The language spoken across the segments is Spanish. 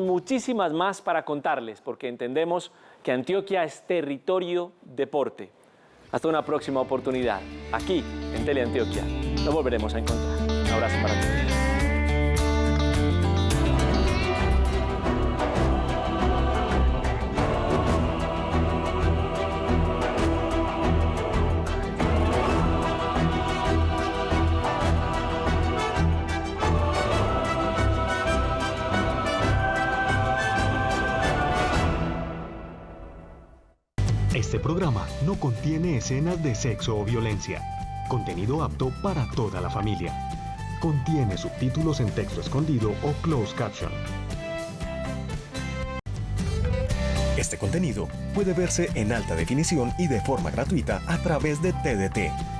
muchísimas más para contarles, porque entendemos que Antioquia es territorio deporte. Hasta una próxima oportunidad, aquí en Teleantioquia. Nos volveremos a encontrar. Un abrazo para todos. No contiene escenas de sexo o violencia. Contenido apto para toda la familia. Contiene subtítulos en texto escondido o closed caption. Este contenido puede verse en alta definición y de forma gratuita a través de TDT.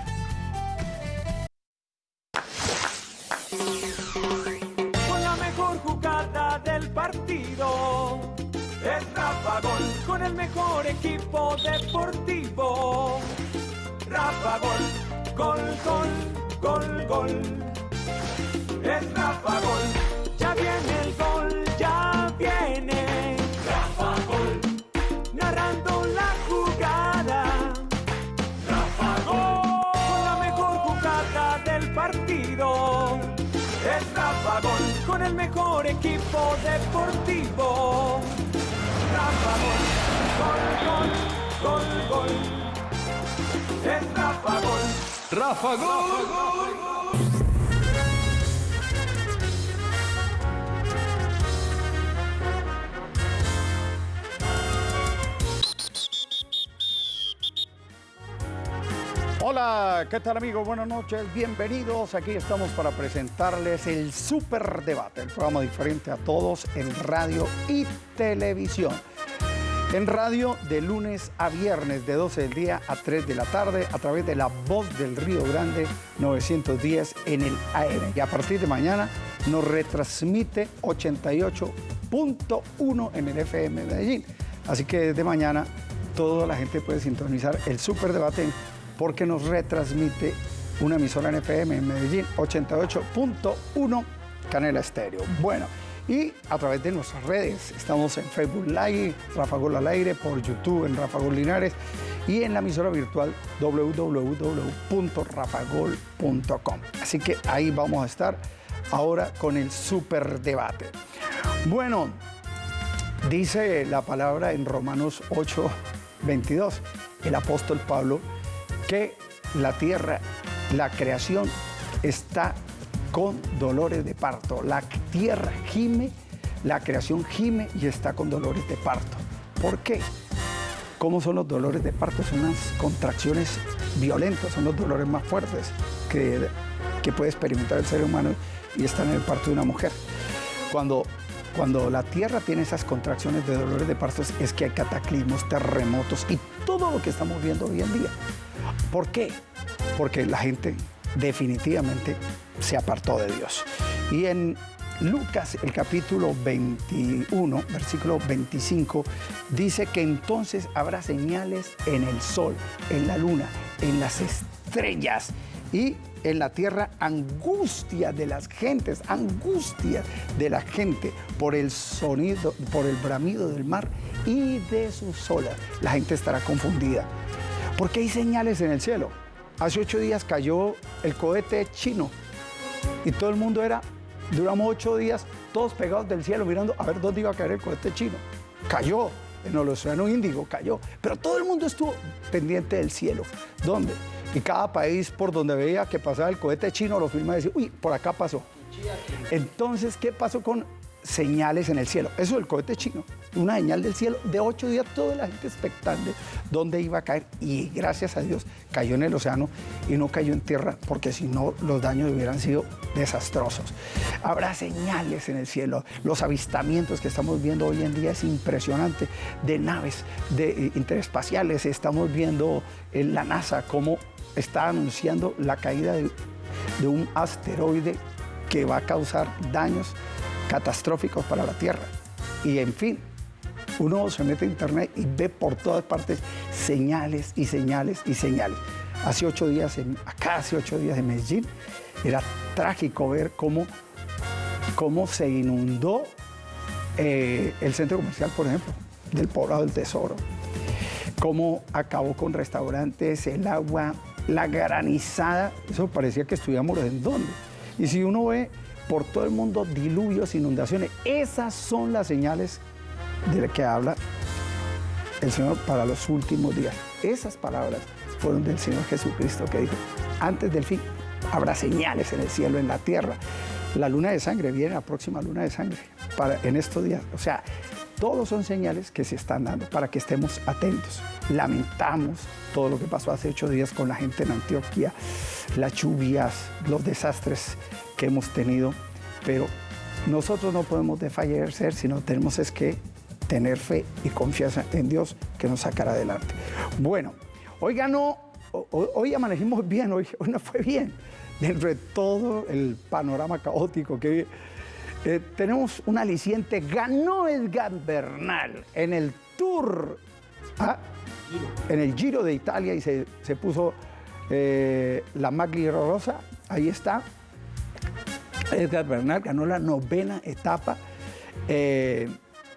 Deportivo. Rafa Gol, gol, gol, gol, gol. Es Rafa Gol. Rafa Gol. ¿Qué tal amigos? Buenas noches, bienvenidos. Aquí estamos para presentarles el Super Debate, el programa diferente a todos en radio y televisión. En radio de lunes a viernes de 12 del día a 3 de la tarde a través de la voz del Río Grande 910 en el AM. Y a partir de mañana nos retransmite 88.1 en el FM Medellín. Así que desde mañana toda la gente puede sintonizar el Super Debate porque nos retransmite una emisora en FM en Medellín, 88.1 Canela Estéreo. Bueno, y a través de nuestras redes, estamos en Facebook Live, Rafa Gol al aire, por YouTube en Rafa Gol Linares y en la emisora virtual www.rafagol.com. Así que ahí vamos a estar ahora con el super debate. Bueno, dice la palabra en Romanos 8, 22, el apóstol Pablo, que la tierra, la creación está con dolores de parto. La tierra gime, la creación gime y está con dolores de parto. ¿Por qué? ¿Cómo son los dolores de parto? Son unas contracciones violentas, son los dolores más fuertes que, que puede experimentar el ser humano y están en el parto de una mujer. Cuando, cuando la tierra tiene esas contracciones de dolores de parto es que hay cataclismos, terremotos y todo lo que estamos viendo hoy en día. ¿Por qué? Porque la gente definitivamente se apartó de Dios. Y en Lucas, el capítulo 21, versículo 25, dice que entonces habrá señales en el sol, en la luna, en las estrellas y en la tierra angustia de las gentes, angustia de la gente por el sonido, por el bramido del mar y de sus olas. La gente estará confundida. Porque hay señales en el cielo. Hace ocho días cayó el cohete chino y todo el mundo era, duramos ocho días todos pegados del cielo mirando a ver dónde iba a caer el cohete chino. Cayó en el Océano Índico, cayó. Pero todo el mundo estuvo pendiente del cielo. ¿Dónde? Y cada país por donde veía que pasaba el cohete chino lo filma y decía, uy, por acá pasó. Entonces, ¿qué pasó con señales en el cielo? Eso el cohete chino. Una señal del cielo de ocho días, toda la gente expectante dónde iba a caer. Y gracias a Dios cayó en el océano y no cayó en tierra, porque si no, los daños hubieran sido desastrosos. Habrá señales en el cielo. Los avistamientos que estamos viendo hoy en día es impresionante de naves de, eh, interespaciales. Estamos viendo en la NASA cómo está anunciando la caída de un asteroide que va a causar daños catastróficos para la Tierra. Y en fin, uno se mete a internet y ve por todas partes señales y señales y señales. Hace ocho días, en, acá hace ocho días en Medellín, era trágico ver cómo, cómo se inundó eh, el centro comercial, por ejemplo, del poblado del Tesoro. Cómo acabó con restaurantes, el agua, la granizada. Eso parecía que estuviéramos en dónde. Y si uno ve por todo el mundo diluvios, inundaciones, esas son las señales de las que habla el Señor para los últimos días. Esas palabras fueron del Señor Jesucristo que dijo, antes del fin habrá señales en el cielo, en la tierra. La luna de sangre viene, la próxima luna de sangre, para, en estos días. O sea, todos son señales que se están dando para que estemos atentos. Lamentamos todo lo que pasó hace ocho días con la gente en Antioquia, las lluvias, los desastres hemos tenido, pero nosotros no podemos desfallecer, sino tenemos es que tener fe y confianza en Dios que nos sacará adelante. Bueno, hoy ganó, hoy amanecimos bien, hoy, hoy no fue bien, dentro de todo el panorama caótico que eh, tenemos un aliciente, ganó Edgar Bernal en el Tour, ¿ah? en el Giro de Italia y se, puso eh, la Magli Rosa, ahí está. Edgar Bernal ganó la novena etapa. Eh,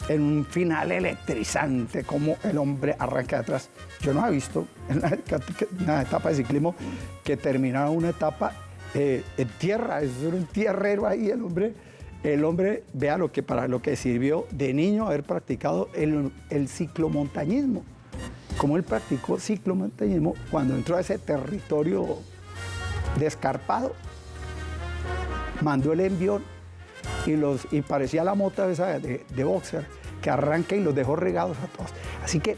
en un final electrizante, como el hombre arranca de atrás. Yo no he visto en una, etapa de ciclismo que terminara una etapa eh, en tierra, es un tierrero ahí el hombre. El hombre, vea lo que para lo que sirvió de niño haber practicado el, el ciclomontañismo. Como él practicó ciclomontañismo cuando entró a ese territorio descarpado, mandó el envión y, los, y parecía la mota esa de, boxer que arranca y los dejó regados a todos. Así que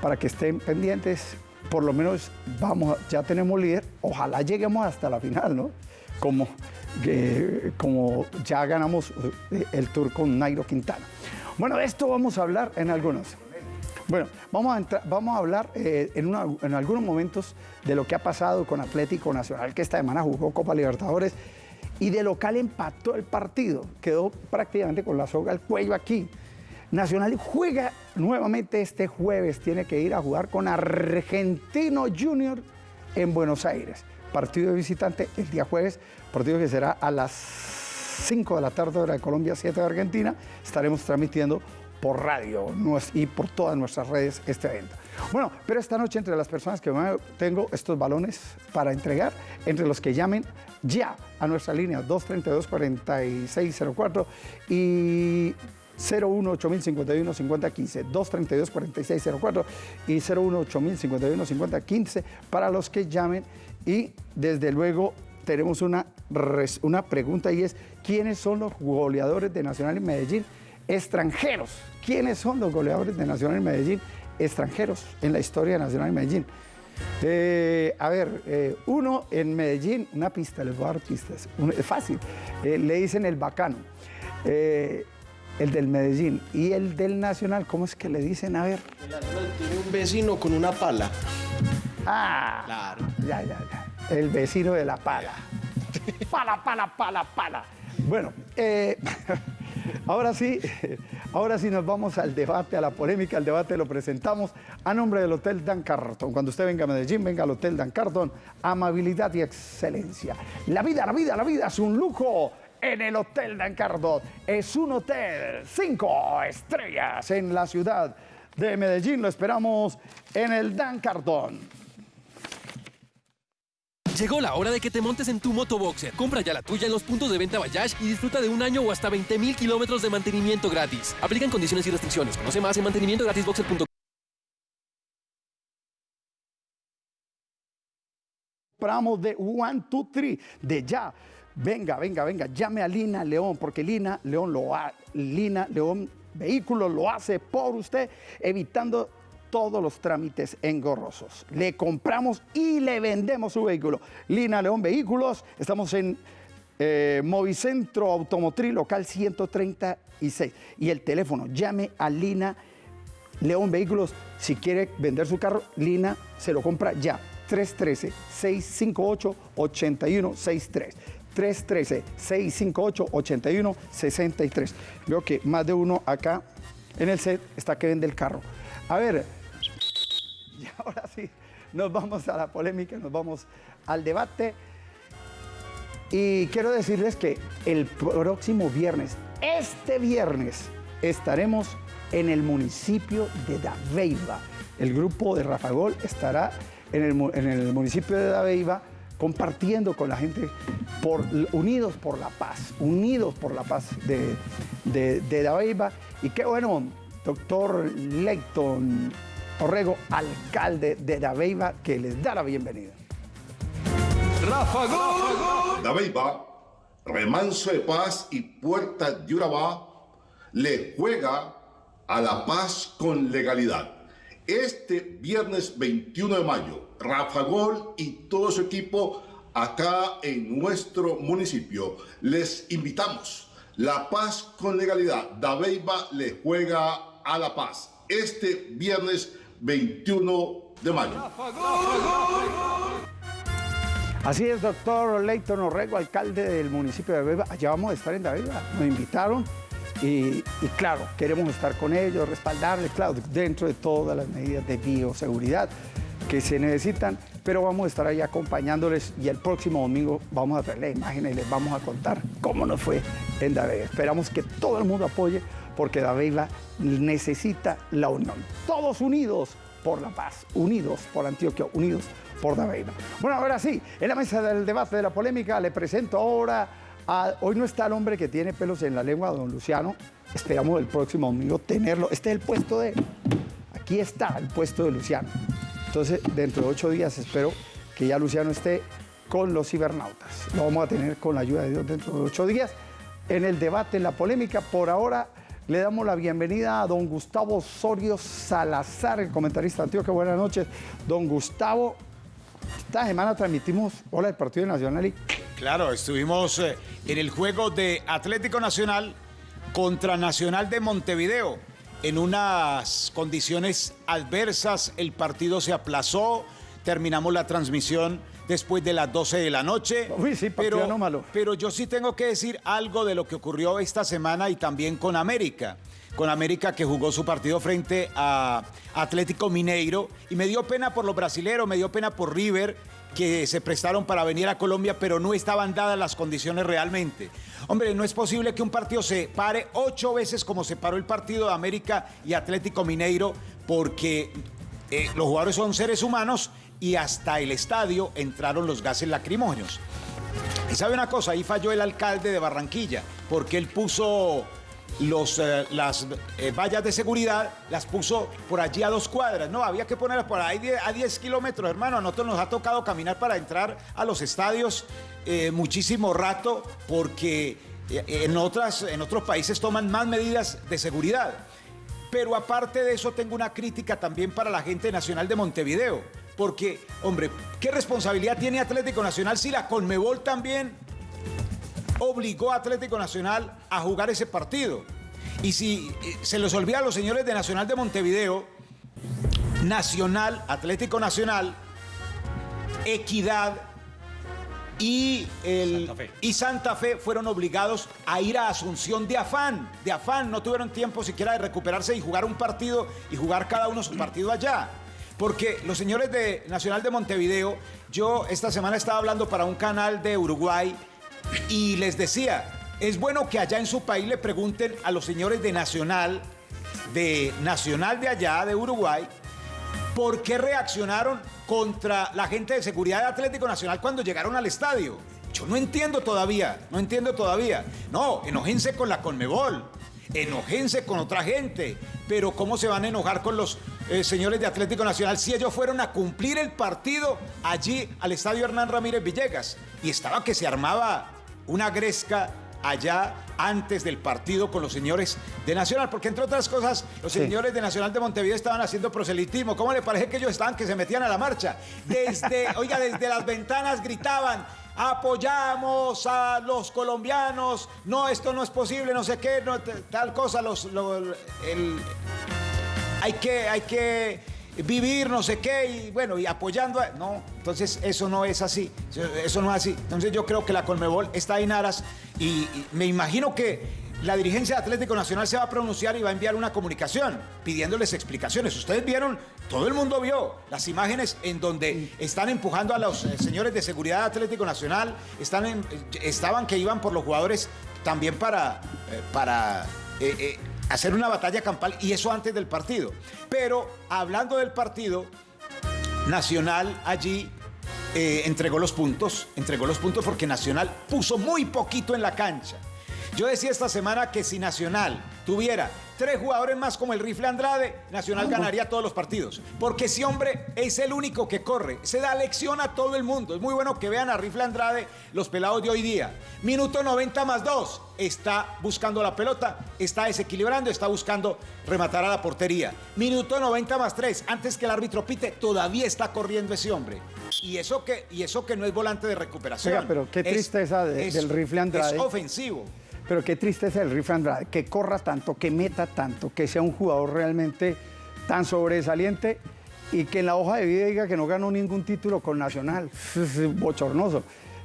para que estén pendientes, por lo menos vamos, ya tenemos líder, ojalá lleguemos hasta la final, ¿no? Como, como ya ganamos eh, el tour con Nairo Quintana. Bueno, de esto vamos a hablar en algunos. Bueno, vamos a, vamos a hablar eh, en, en algunos momentos de lo que ha pasado con Atlético Nacional, que esta semana jugó Copa Libertadores y de local empató el partido. Quedó prácticamente con la soga al cuello aquí. Nacional juega nuevamente este jueves, tiene que ir a jugar con Argentino Junior en Buenos Aires. Partido de visitante el día jueves, partido que será a las 5 de la tarde hora de Colombia, 7 de Argentina. Estaremos transmitiendo por radio y por todas nuestras redes este evento. Bueno, pero esta noche entre las personas que tengo estos balones para entregar, entre los que llamen ya a nuestra línea 232-4604 y 018051 5015 232 4604 y 018051 5015 para los que llamen y desde luego tenemos una, una pregunta y es ¿quiénes son los goleadores de Nacional en Medellín? extranjeros. ¿Quiénes son los goleadores de Nacional en Medellín? Extranjeros en la historia de Nacional en Medellín. Eh, a ver, eh, uno en Medellín, una pista, les voy a dar pistas, es fácil, eh, le dicen el bacano, el del Medellín y el del Nacional, ¿cómo es que le dicen? A ver. El Nacional tiene un vecino con una pala. Ah, claro. Ya, ya, ya. El vecino de la pala. Pala, pala, pala, pala. Bueno, Ahora sí, ahora sí nos vamos al debate, a la polémica. El debate lo presentamos a nombre del Hotel Dan Carton. Cuando usted venga a Medellín, venga al Hotel Dan Carton. Amabilidad y excelencia. La vida, la vida, la vida es un lujo en el Hotel Dan Carton. Es un hotel cinco estrellas en la ciudad de Medellín. Lo esperamos en el Dan Carton. Llegó la hora de que te montes en tu motoboxer. Compra ya la tuya en los puntos de venta Bayash y disfruta de un año o hasta 20 mil kilómetros de mantenimiento gratis. Aplican condiciones y restricciones. Conoce más en mantenimientogratisboxer.com. Compramos de One, Two, Three, de ya. Venga, venga, venga, llame a Lina León, porque Lina León lo ha, Lina León Vehículos lo hace por usted, evitando todos los trámites engorrosos. Le compramos y le vendemos su vehículo. Lina León Vehículos, estamos en eh, Movicentro Automotriz Local 136. Y el teléfono, llame a Lina León Vehículos. Si quiere vender su carro, Lina se lo compra ya. 313-658-8163. 313-658-8163. Veo que más de uno acá en el set está que vende el carro. A ver, y ahora sí, nos vamos a la polémica, nos vamos al debate. Y quiero decirles que el próximo viernes, este viernes, estaremos en el municipio de Dabeiba. El grupo de Rafa Gol estará en el, municipio de Dabeiba compartiendo con la gente por, unidos por la paz, unidos por la paz de, de, de. Y qué bueno, doctor Leighton Orrego, alcalde de Dabeiba, que les da la bienvenida. Dabeiba, remanso de paz y puerta de Urabá, le juega a la paz con legalidad. Este viernes 21 de mayo, Rafa Gol y todo su equipo acá en nuestro municipio. Les invitamos. La paz con legalidad. Dabeiba le juega a la paz. Este viernes 21 de mayo. Así es, doctor Leighton Orrego, alcalde del municipio de Dabeiba. Allá vamos a estar en Dabeiba. Nos invitaron y, claro, queremos estar con ellos, respaldarles, claro, dentro de todas las medidas de bioseguridad que se necesitan, pero vamos a estar ahí acompañándoles y el próximo domingo vamos a traer la imagen y les vamos a contar cómo nos fue en Dabeiba. Esperamos que todo el mundo apoye porque Dabeiba necesita la unión. Todos unidos por la paz, unidos por Antioquia, unidos por Dabeiba. Bueno, ahora sí, en la mesa del debate de la polémica le presento ahora a... Hoy no está el hombre que tiene pelos en la lengua, don Luciano. Esperamos el próximo domingo tenerlo. Este es el puesto de... Aquí está el puesto de Luciano. Entonces, dentro de ocho días espero que ya Luciano esté con los cibernautas. Lo vamos a tener con la ayuda de Dios dentro de ocho días. En el debate, en la polémica, por ahora le damos la bienvenida a don Gustavo Osorio Salazar, el comentarista de Antioquia. Buenas noches, don Gustavo. Esta semana transmitimos Hola del Partido Nacional Claro, estuvimos eh, en el juego de Atlético Nacional contra Nacional de Montevideo. En unas condiciones adversas, el partido se aplazó, terminamos la transmisión después de las 12 de la noche. Uy, sí, partido pero, anómalo. pero yo sí tengo que decir algo de lo que ocurrió esta semana y también con América. Con América que jugó su partido frente a Atlético Mineiro. Y me dio pena por los brasileros, me dio pena por River, que se prestaron para venir a Colombia, pero no estaban dadas las condiciones realmente. Hombre, no es posible que un partido se pare ocho veces como se paró el partido de América y Atlético Mineiro, porque eh, los jugadores son seres humanos y hasta el estadio entraron los gases lacrimógenos. Y sabe una cosa, ahí falló el alcalde de Barranquilla, porque él puso eh, las eh, vallas de seguridad, las puso por allí a dos cuadras. No, había que ponerlas por ahí a 10 kilómetros, hermano. A nosotros nos ha tocado caminar para entrar a los estadios eh, muchísimo rato, porque en, otras, en otros países toman más medidas de seguridad. Pero aparte de eso, tengo una crítica también para la gente nacional de Montevideo. Porque, hombre, ¿qué responsabilidad tiene Atlético Nacional si la Conmebol también obligó a Atlético Nacional a jugar ese partido? Y si eh, se les olvida a los señores de Nacional de Montevideo, Nacional, Atlético Nacional, Equidad y, el, Santa Fe. y Santa Fe fueron obligados a ir a Asunción de afán, de afán, no tuvieron tiempo siquiera de recuperarse y jugar un partido y jugar cada uno su partido allá. Porque los señores de Nacional de Montevideo, yo esta semana estaba hablando para un canal de Uruguay y les decía, es bueno que allá en su país le pregunten a los señores de Nacional, de Nacional de allá, de Uruguay, ¿por qué reaccionaron contra la gente de seguridad de Atlético Nacional cuando llegaron al estadio? Yo no entiendo todavía, no entiendo todavía. No, enojense con la Conmebol, enojense con otra gente, pero ¿cómo se van a enojar con los eh, señores de Atlético Nacional si ellos fueron a cumplir el partido allí al estadio Hernán Ramírez Villegas? Y estaba que se armaba una gresca allá antes del partido con los señores de Nacional, porque entre otras cosas, los Sí. señores de Nacional de Montevideo estaban haciendo proselitismo. ¿Cómo le parece que ellos estaban que se metían a la marcha? Desde, oiga, desde las ventanas gritaban. Apoyamos a los colombianos. No, esto no es posible, no sé qué, tal cosa. Los, lo- el- hay que, hay que vivir no sé qué y bueno, y apoyando a- No, entonces eso no es así, eso- no es así. Entonces yo creo que la Colmebol está en aras y me imagino que la dirigencia de Atlético Nacional se va a pronunciar y va a enviar una comunicación pidiéndoles explicaciones. Ustedes vieron, todo el mundo vio las imágenes en donde están empujando a los eh, señores de seguridad de Atlético Nacional, están en- estaban que iban por los jugadores también para, eh, para eh, eh, hacer una batalla campal y eso antes del partido. Pero hablando del partido, Nacional allí eh, entregó los puntos, entregó los puntos porque Nacional puso muy poquito en la cancha. Yo decía esta semana que si Nacional tuviera tres jugadores más como el rifle Andrade, Nacional ganaría todos los partidos. Porque ese hombre es el único que corre. Se da lección a todo el mundo. Es muy bueno que vean a rifle Andrade los pelados de hoy día. Minuto 90 más 2. Está buscando la pelota, está desequilibrando, está buscando rematar a la portería. Minuto 90 más 3. Antes que el árbitro pite, todavía está corriendo ese hombre. Y eso que, y eso que no es volante de recuperación. Oiga, pero qué Es- tristeza de- es- del rifle Andrade. Es ofensivo. Pero qué tristeza el Rifle Andrade, que corra tanto, que meta tanto, que sea un jugador realmente tan sobresaliente y que en la hoja de vida diga que no ganó ningún título con Nacional. Es bochornoso.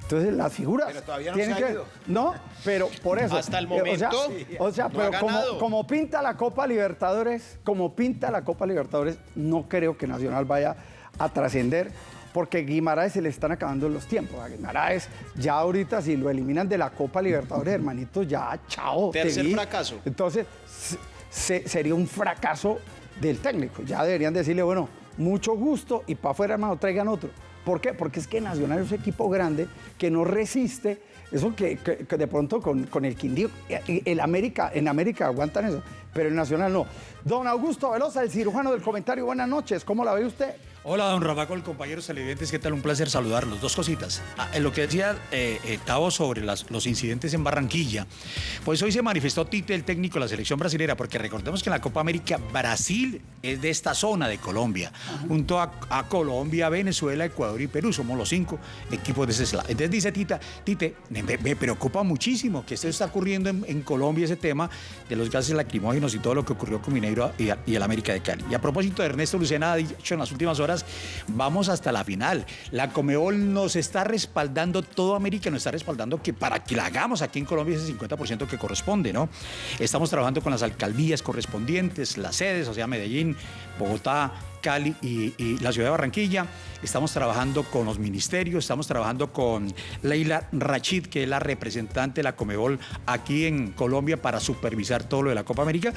Entonces las figuras Pero todavía no tienen se ha que ido. no, pero por eso Hasta el eh, o sea, momento, o sea, no ha pero como pinta la Copa Libertadores, como pinta la Copa Libertadores, no creo que Nacional vaya a trascender. Porque Guimaraes se le están acabando los tiempos. A Guimaraes, ya ahorita, si lo eliminan de la Copa Libertadores, hermanito, ya, chao. te Tercer vi. fracaso. Entonces, se- se- sería un fracaso del técnico. Ya deberían decirle, bueno, mucho gusto y para afuera, hermano, traigan otro. ¿Por qué? Porque es que Nacional es un equipo grande que no resiste eso que, que- que de pronto con, con el Quindío, el América, en América aguantan eso, pero en Nacional no. Don Augusto Velosa, el cirujano del comentario, buenas noches, ¿cómo la ve usted? Hola, don Rafael, compañeros televidentes, ¿qué tal? Un placer saludarlos. Dos cositas. Ah, en lo que decía eh, eh, Tavo sobre las- los incidentes en Barranquilla, pues hoy se manifestó Tite, el técnico de la selección brasilera, porque recordemos que en la Copa América Brasil es de esta zona de Colombia, junto a, a Colombia, Venezuela, Ecuador y Perú, somos los cinco equipos de ese slot. Entonces dice Tita, Tite, me, me preocupa muchísimo que esto está ocurriendo en, en Colombia, ese tema de los gases lacrimógenos y todo lo que ocurrió con Mineiro y, y el América de Cali. Y a propósito de Ernesto Lucena, ha dicho en las últimas horas, vamos hasta la final. La Comebol nos está respaldando, todo América nos está respaldando que para que la hagamos aquí en Colombia ese 50% que corresponde, ¿no? Estamos trabajando con las alcaldías correspondientes, las sedes, o sea, Medellín, Bogotá, Cali y, y la ciudad de Barranquilla. Estamos trabajando con los ministerios, estamos trabajando con Leila Rachid, que es la representante de la Comebol aquí en Colombia para supervisar todo lo de la Copa América.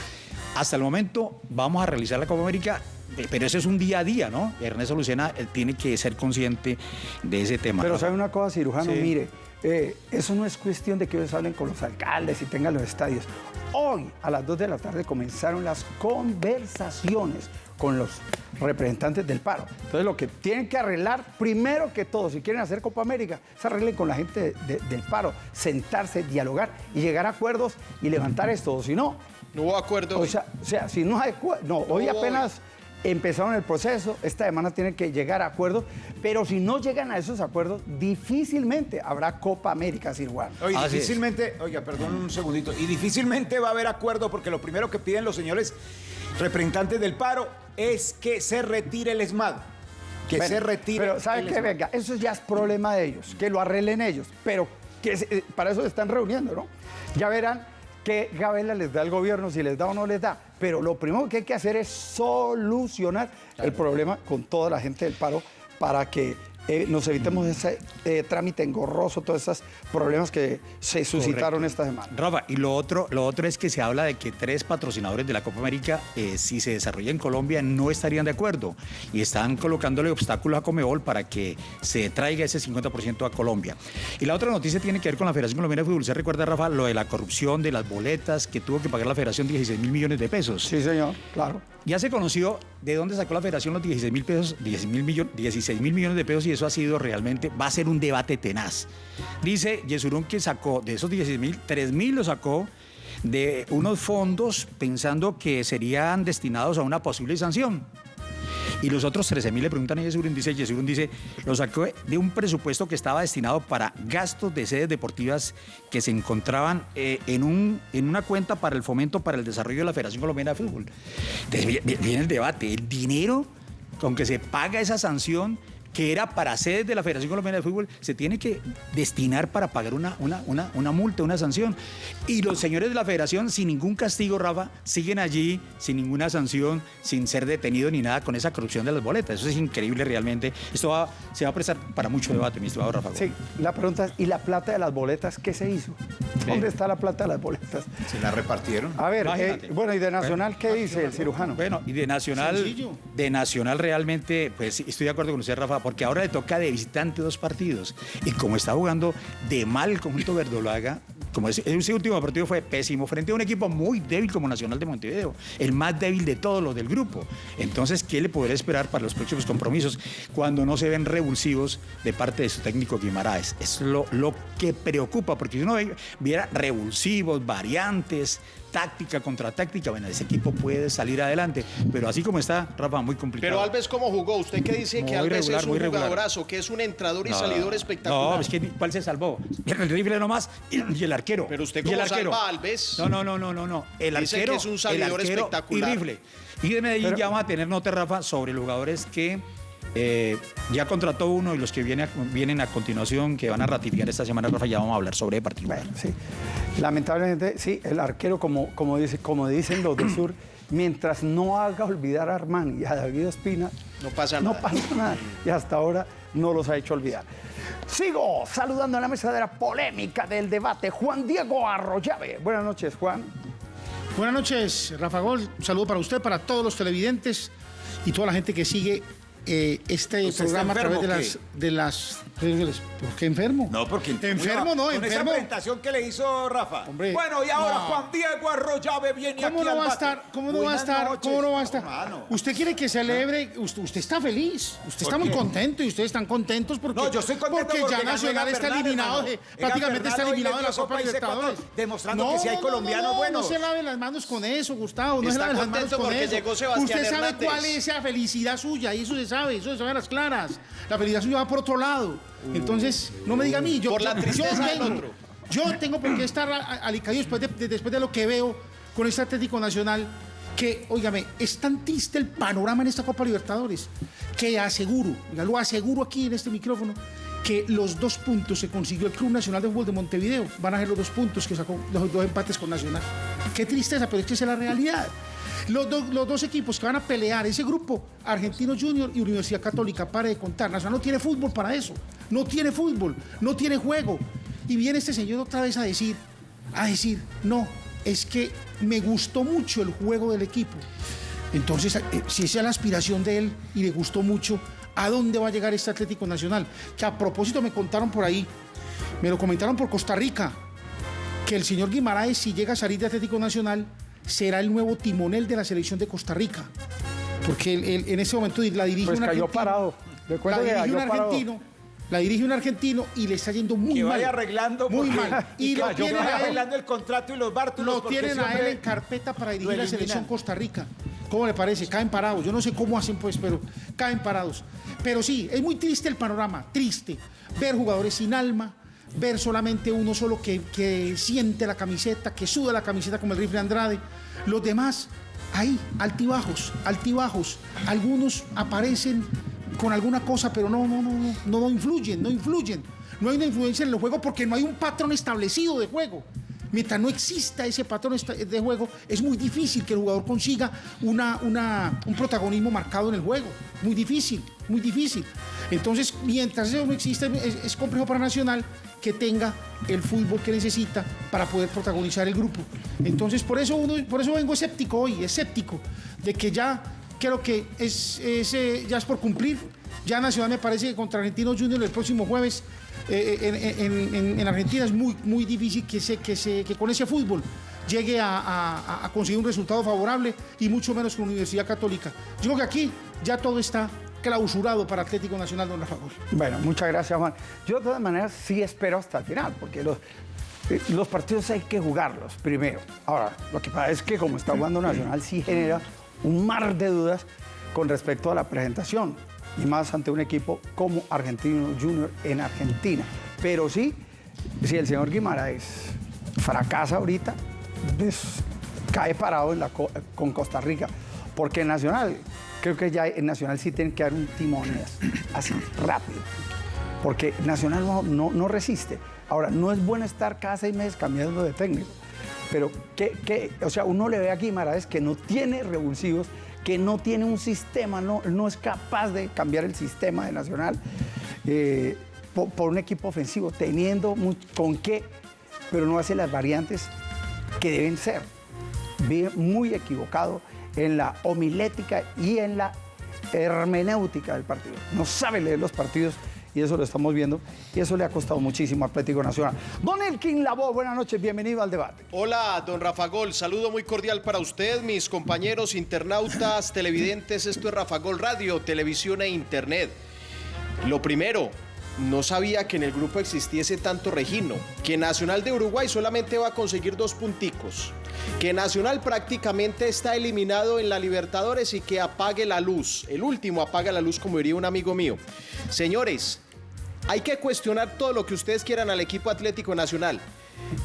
Hasta el momento vamos a realizar la Copa América, pero eso es un día a día, ¿no? Ernesto Lucena tiene que ser consciente de ese tema. Pero sabe una cosa, cirujano, Sí. mire, eh, eso no es cuestión de que ellos hablen con los alcaldes y tengan los estadios. Hoy, a las 2 de la tarde, comenzaron las conversaciones con los representantes del paro. Entonces, lo que tienen que arreglar, primero que todo, si quieren hacer Copa América, se arreglen con la gente de- del paro, sentarse, dialogar y llegar a acuerdos y levantar esto. O si no, No hubo acuerdo. o sea, o sea, si no hay acu- no, hoy apenas empezaron el proceso, esta semana tienen que llegar a acuerdos, pero si no llegan a esos acuerdos, difícilmente habrá Copa América, Sir Juan. Oye, Así es. difícilmente, oiga, perdón un segundito, y difícilmente va a haber acuerdo porque lo primero que piden los señores representantes del paro es que se retire el ESMAD. Que Bueno, se retire. Pero ¿sabe el qué? ESMAD. Venga, eso ya es problema de ellos, que lo arreglen ellos, pero que se- eh, para eso se están reuniendo, ¿no? Ya verán qué gabela les da el gobierno, si les da o no les da, pero lo primero que hay que hacer es solucionar el problema con toda la gente del paro para que eh, nos evitemos ese eh, trámite engorroso, todos esos problemas que se suscitaron Correcto. esta semana. Rafa, y lo otro, lo otro es que se habla de que tres patrocinadores de la Copa América, eh, si se desarrolla en Colombia, no estarían de acuerdo y están colocándole obstáculos a Comebol para que se traiga ese 50% a Colombia. Y la otra noticia tiene que ver con la Federación Colombiana de Fútbol. ¿Se recuerda, Rafa, lo de la corrupción de las boletas que tuvo que pagar la Federación 16 mil millones de pesos? Sí, señor, claro. Ya se conoció de dónde sacó la federación los 16 mil pesos, 16 mil millones, 16 mil millones de pesos y eso ha sido realmente, va a ser un debate tenaz. Dice Yesurún que sacó de esos 16 mil, 3 mil lo sacó de unos fondos pensando que serían destinados a una posible sanción. Y los otros 13 mil le preguntan a Yesurún, dice Yesurún, dice, lo sacó de un presupuesto que estaba destinado para gastos de sedes deportivas que se encontraban eh, en, un, en una cuenta para el fomento para el desarrollo de la Federación Colombiana de Fútbol. Entonces vi- vi- viene el debate, el dinero con que se paga esa sanción que era para sedes de la Federación Colombiana de Fútbol, se tiene que destinar para pagar una, una, una, una multa, una sanción. Y los señores de la Federación, sin ningún castigo, Rafa, siguen allí sin ninguna sanción, sin ser detenidos ni nada con esa corrupción de las boletas. Eso es increíble realmente. Esto va- se va a prestar para mucho debate, mi estimado Rafa. Sí, la pregunta es, ¿y la plata de las boletas qué se hizo? ¿Dónde está la plata de las boletas? Se la repartieron. A ver, eh, bueno, ¿y de Nacional qué dice el cirujano? Bueno, y de Nacional, Sencillo. de Nacional realmente, pues estoy de acuerdo con usted, Rafa, porque ahora le toca de visitante dos partidos. Y como está jugando de mal el conjunto verdolaga, como ese, ese último partido fue pésimo, frente a un equipo muy débil como Nacional de Montevideo, el más débil de todos los del grupo. Entonces, ¿qué le podrá esperar para los próximos compromisos cuando no se ven revulsivos de parte de su técnico Guimaraes? Es lo, lo que preocupa, porque si uno viera revulsivos, variantes, táctica contra táctica, bueno, ese equipo puede salir adelante, pero así como está, Rafa, muy complicado. Pero Alves, ¿cómo jugó? ¿Usted qué dice que Alves regular, es un jugadorazo, que es un entrador y No, salidor espectacular? No, es que ¿cuál se salvó? El rifle nomás y y el arquero. Pero usted Y el cómo arquero. salva a Alves. No, no, no, no, no, no. El Dice arquero, que es un el salidor arquero espectacular. Y rifle. Y de Medellín ya vamos a tener nota, Rafa, sobre los jugadores que eh, ya contrató uno y los que viene a- vienen a continuación, que van a ratificar esta semana, Rafa, ya vamos a hablar sobre. Bueno, sí. Lamentablemente, sí, el arquero, como, como, dice, como dicen los del sur, mientras no haga olvidar a Armán y a David Espina, No pasa no nada. pasa nada. Y hasta ahora no los ha hecho olvidar. Sigo saludando en la mesa de la polémica del debate, Juan Diego Arroyave. Buenas noches, Juan. Buenas noches, Rafa Gol. Un saludo para usted, para todos los televidentes y toda la gente que sigue eh, este ¿Usted está programa a través de enfermo las, de las. ¿Por qué enfermo? No, porque enfermo no, con esa enfermo. presentación que le hizo Rafa. Hombre, bueno, y ahora no. Juan Diego Arroyave viene ¿Cómo aquí no al va a estar? ¿Cómo no va a estar? noches. ¿Cómo no va a estar? Hermano. Usted quiere que celebre, usted, usted está feliz, usted está ¿Por muy qué? contento y ustedes están contentos porque, No, yo estoy contento porque, porque ya Nacional está Bernal, eliminado, de- prácticamente está eliminado de la Copa Libertadores. Demostrando que sí hay colombianos no, buenos. No se lave las manos con eso, Gustavo, no se lave las manos con eso. Usted sabe cuál es esa felicidad suya y eso se sabe, eso sabe a las claras. La felicidad suya va por otro lado. Entonces, no me diga a mí, yo, Por la yo- tristeza del otro. yo tengo por qué estar a- a- alicaído después de, de- después de lo que veo con este Atlético Nacional, que, óigame, es tan triste el panorama en esta Copa Libertadores, que aseguro, oiga, lo aseguro aquí en este micrófono, que los dos puntos que consiguió el Club Nacional de Fútbol de Montevideo van a ser los dos puntos que sacó los dos empates con Nacional. Qué tristeza, pero es que esa es la realidad. Los, dos- equipos que van a pelear, ese grupo, Argentino Junior y Universidad Católica, pare de contar. Nacional no tiene fútbol para eso. No tiene fútbol, no tiene juego. Y viene este señor otra vez a decir, a decir, no, es que me gustó mucho el juego del equipo. Entonces, eh, si esa es la aspiración de él y le gustó mucho, ¿a dónde va a llegar este Atlético Nacional? Que a propósito me contaron por ahí, me lo comentaron por Costa Rica, que el señor Guimaraes, si llega a salir de Atlético Nacional, será el nuevo timonel de la selección de Costa Rica. Porque él- él en ese momento la dirige Pues un cayó argentino. parado. La que dirige un parado. argentino. La dirige un argentino y le está yendo muy Que mal. vaya arreglando. Muy mal. Y, lo tienen a él arreglando el contrato y los bártulos. lo tienen a él en carpeta para dirigir la selección Costa Rica. ¿Cómo le parece? Caen parados. Yo no sé cómo hacen, pues, pero caen parados. Pero sí, es muy triste el panorama, triste. Ver jugadores sin alma, ver solamente uno solo que, que siente la camiseta, que suda la camiseta como el rifle Andrade. Los demás, ahí, altibajos, altibajos. Algunos aparecen con alguna cosa, pero no, no, no, no, no, influyen, no influyen. No hay una influencia en el juego porque no hay un patrón establecido de juego. Mientras no exista ese patrón de juego, es muy difícil que el jugador consiga una, una- un protagonismo marcado en el juego. Muy difícil, muy difícil. Entonces, mientras eso no exista, es, es complejo para Nacional que tenga el fútbol que necesita para poder protagonizar el grupo. Entonces, por eso, uno, por eso vengo escéptico hoy, escéptico, de que ya creo que es, eh, ya es por cumplir. Ya Nacional me parece que contra Argentinos Juniors el próximo jueves eh, en, en- en- en Argentina es muy, muy difícil que, se, que, se, que con ese fútbol llegue a, a- conseguir un resultado favorable y mucho menos con Universidad Católica. Yo creo que aquí ya todo está clausurado para Atlético Nacional, don Rafa. Bueno, muchas gracias, Juan. Yo de todas maneras sí espero hasta el final, porque los, eh, los partidos hay que jugarlos primero. Ahora, lo que pasa es que como está jugando Nacional sí genera un mar de dudas con respecto a la presentación, y más ante un equipo como Argentino Junior en Argentina. Pero sí, si el señor Guimaraes fracasa ahorita, cae parado con Costa Rica. Porque Nacional, creo que ya en Nacional sí tienen que dar un timón así, rápido. Porque Nacional no, no, no resiste. Ahora, no es bueno estar cada seis meses cambiando de técnico. Pero, ¿qué, qué? o sea, uno le ve a Guimaraes que no tiene revulsivos, que no tiene un sistema, no, no es capaz de cambiar el sistema de Nacional eh, por, por un equipo ofensivo, teniendo con qué, pero no hace las variantes que deben ser. Vive muy equivocado en la homilética y en la hermenéutica del partido. No sabe leer los partidos y eso lo estamos viendo y eso le ha costado muchísimo a Atlético Nacional. Don Elkin Labo, buenas noches, bienvenido al debate. Hola, don Rafa Gol. Saludo muy cordial para usted, mis compañeros internautas, televidentes. Esto es Rafa Gol Radio, televisión e internet. Lo primero, no sabía que en el grupo existiese tanto Regino, que Nacional de Uruguay solamente va a conseguir dos punticos, que Nacional prácticamente está eliminado en la Libertadores y que apague la luz. El último apaga la luz, como diría un amigo mío. Señores, hay que cuestionar todo lo que ustedes quieran al equipo Atlético Nacional.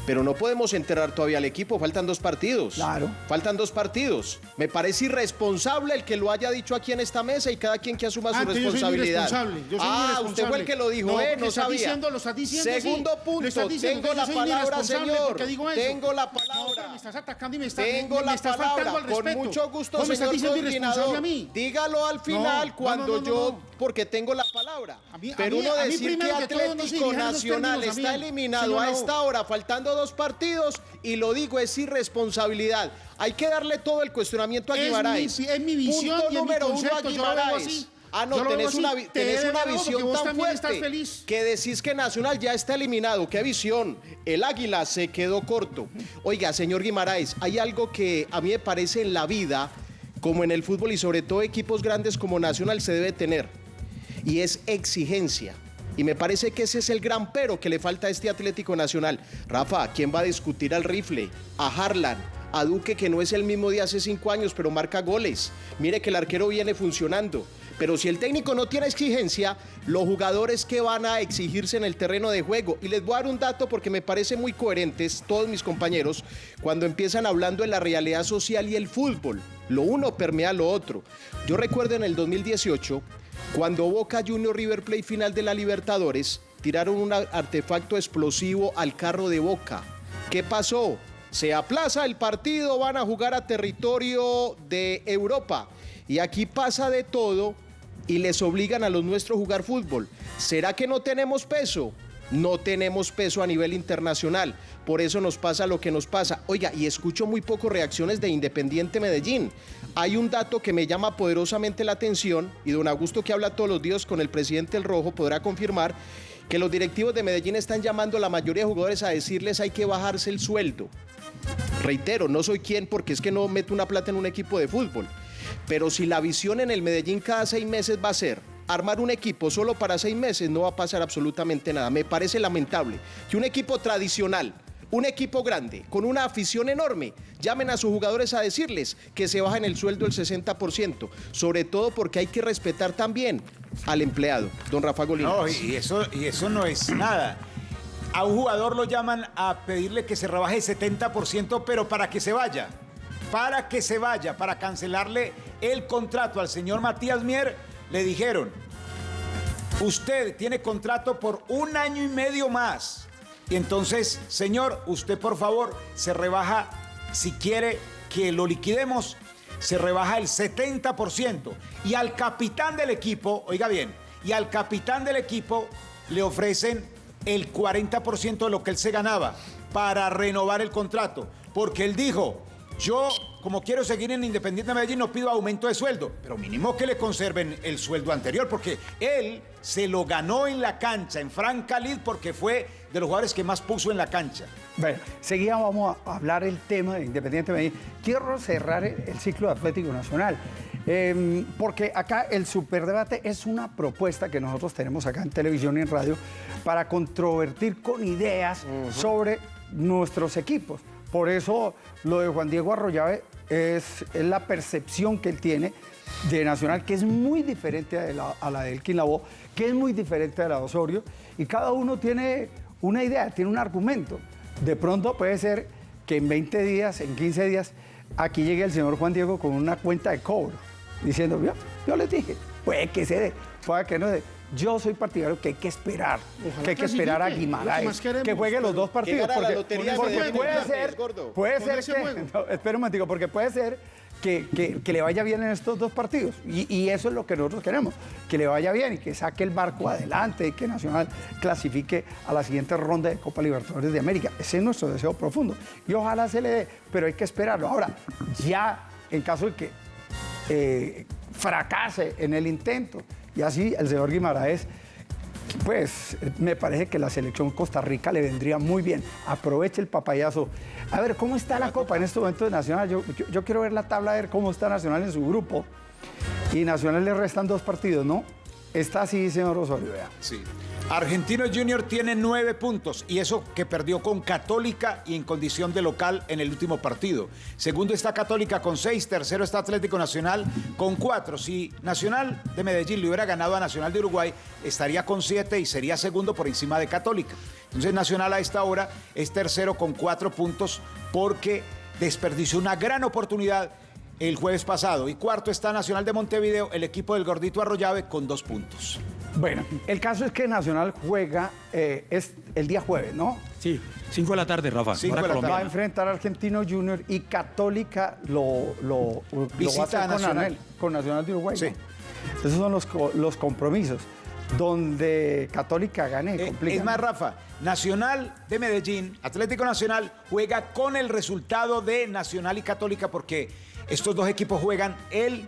Pero no podemos enterrar todavía al equipo, faltan dos partidos. Claro. Faltan dos partidos. Me parece irresponsable el que lo haya dicho aquí en esta mesa y cada quien que asuma su Antes yo soy responsabilidad. irresponsable, yo soy ah, irresponsable. usted fue el que lo dijo, No, ¿eh? No sabía. diciendo- lo estás diciendo. Segundo punto, diciendo tengo la palabra, señor. porque digo eso. Tengo la No, palabra. me estás atacando y me estás, Tengo me, me la estás faltando palabra, al con respeto. mucho gusto, ¿Cómo me señor estás diciendo irresponsable a mí? Dígalo al final No, no, cuando no, no, yo, no. Porque tengo la palabra. a Pero mí- uno a mí decir que Atlético Nacional términos está eliminado a esta hora, faltando dos partidos, y lo digo, es irresponsabilidad. Hay que darle todo el cuestionamiento a Es mi- Guimaraes. es mi visión Punto y es mi número uno a Guimaraes. Ah, no, tenés así. una, Te tenés visión tan fuerte feliz. que decís que Nacional ya está eliminado. ¡Qué visión! El Águila se quedó corto. Oiga, señor Guimaraes, hay algo que a mí me parece en la vida, como en el fútbol y sobre todo equipos grandes como Nacional se debe tener, y es exigencia. Y me parece que ese es el gran pero que le falta a este Atlético Nacional. Rafa, ¿quién va a discutir al rifle? A Harlan, a Duque, que no es el mismo de hace cinco años, pero marca goles. Mire que el arquero viene funcionando. Pero si el técnico no tiene exigencia, los jugadores que van a exigirse en el terreno de juego. Y les voy a dar un dato porque me parece muy coherentes todos mis compañeros cuando empiezan hablando de la realidad social y el fútbol. Lo uno permea lo otro. Yo recuerdo en el 2018, cuando Boca Junior River Plate final de la Libertadores, tiraron un artefacto explosivo al carro de Boca. ¿Qué pasó? Se aplaza el partido, van a jugar a territorio de Europa. Y aquí pasa de todo y les obligan a los nuestros a jugar fútbol. ¿Será que no tenemos peso? No tenemos peso a nivel internacional. Por eso nos pasa lo que nos pasa. Oiga, y escucho muy poco reacciones de Independiente Medellín. Hay un dato que me llama poderosamente la atención y don Augusto que habla todos los días con el presidente El Rojo podrá confirmar que los directivos de Medellín están llamando a la mayoría de jugadores a decirles hay que bajarse el sueldo. Reitero, no soy quien porque es que no meto una plata en un equipo de fútbol. Pero si la visión en el Medellín cada seis meses va a ser armar un equipo solo para seis meses, no va a pasar absolutamente nada. Me parece lamentable que un equipo tradicional, un equipo grande, con una afición enorme, llamen a sus jugadores a decirles que se bajen el sueldo el 60%, sobre todo porque hay que respetar también al empleado, don Rafa Golina. No, y eso, y eso no es nada. A un jugador lo llaman a pedirle que se rebaje el 70%, pero para que se vaya. Para que se vaya, para cancelarle el contrato al señor Matías Mier, le dijeron, usted tiene contrato por un año y medio más. Y entonces, señor, usted por favor se rebaja, si quiere que lo liquidemos, se rebaja el 70%. Y al capitán del equipo, oiga bien, y al capitán del equipo le ofrecen el 40% de lo que él se ganaba para renovar el contrato. Porque él dijo, yo como quiero seguir en Independiente Medellín no pido aumento de sueldo, pero mínimo que le conserven el sueldo anterior, porque él se lo ganó en la cancha, en Franca Lid, porque fue de los jugadores que más puso en la cancha. Bueno, seguida vamos a hablar el tema de Independiente Medellín. Quiero cerrar el, ciclo de Atlético Nacional, eh, porque acá el superdebate es una propuesta que nosotros tenemos acá en televisión y en radio para controvertir con ideas sobre nuestros equipos. Por eso lo de Juan Diego Arroyave es, es la percepción que él tiene de Nacional, que es muy diferente a la, a la de Elkin Lavoe, que es muy diferente a la de Osorio, y cada uno tiene una idea, tiene un argumento. De pronto puede ser que en 20 días, en 15 días, aquí llegue el señor Juan Diego con una cuenta de cobro, diciendo, yo, yo les dije, puede que se dé, puede que no se dé. Yo soy partidario que hay que esperar, Ojalá que hay que esperar a que Guimaraes, queremos, que juegue los dos partidos. porque- lotería porque puede ser, puede ser que, no, espera un momentico, porque puede ser que, que- le vaya bien en estos dos partidos. Y, y eso es lo que nosotros queremos, que le vaya bien y que saque el barco adelante y que Nacional clasifique a la siguiente ronda de Copa Libertadores de América. Ese es nuestro deseo profundo. Y ojalá se le dé, pero hay que esperarlo. Ahora, ya en caso de que eh, fracase en el intento, y así el señor Guimaraes pues me parece que la selección Costa Rica le vendría muy bien. Aproveche el papayazo. A ver, ¿cómo está la Copa en este momento de Nacional? Yo, yo- quiero ver la tabla, a ver cómo está Nacional en su grupo. Y Nacional le restan dos partidos, ¿no? Está así, señor Osorio, vea. Sí. Argentino Junior tiene nueve puntos y eso que perdió con Católica y en condición de local en el último partido. Segundo está Católica con seis, tercero está Atlético Nacional con cuatro. Si Nacional de Medellín le hubiera ganado a Nacional de Uruguay, estaría con siete y sería segundo por encima de Católica. Entonces Nacional a esta hora es tercero con cuatro puntos porque desperdició una gran oportunidad el jueves pasado. Y cuarto está Nacional de Montevideo, el equipo del Gordito Arroyave con dos puntos. Bueno, el caso es que Nacional juega eh, es el día jueves, ¿no? Sí, 5 de la tarde, Rafa. Cinco de la Va a enfrentar a Argentino Junior y Católica lo, lo, lo va a Visita hacer con Nacional. Nacional, con Nacional de Uruguay. Sí. ¿no? Esos son los, los compromisos. Donde Católica gane, Eh, complica. es más, Rafa, Nacional de Medellín, Atlético Nacional, juega con el resultado de Nacional y Católica porque estos dos equipos juegan el,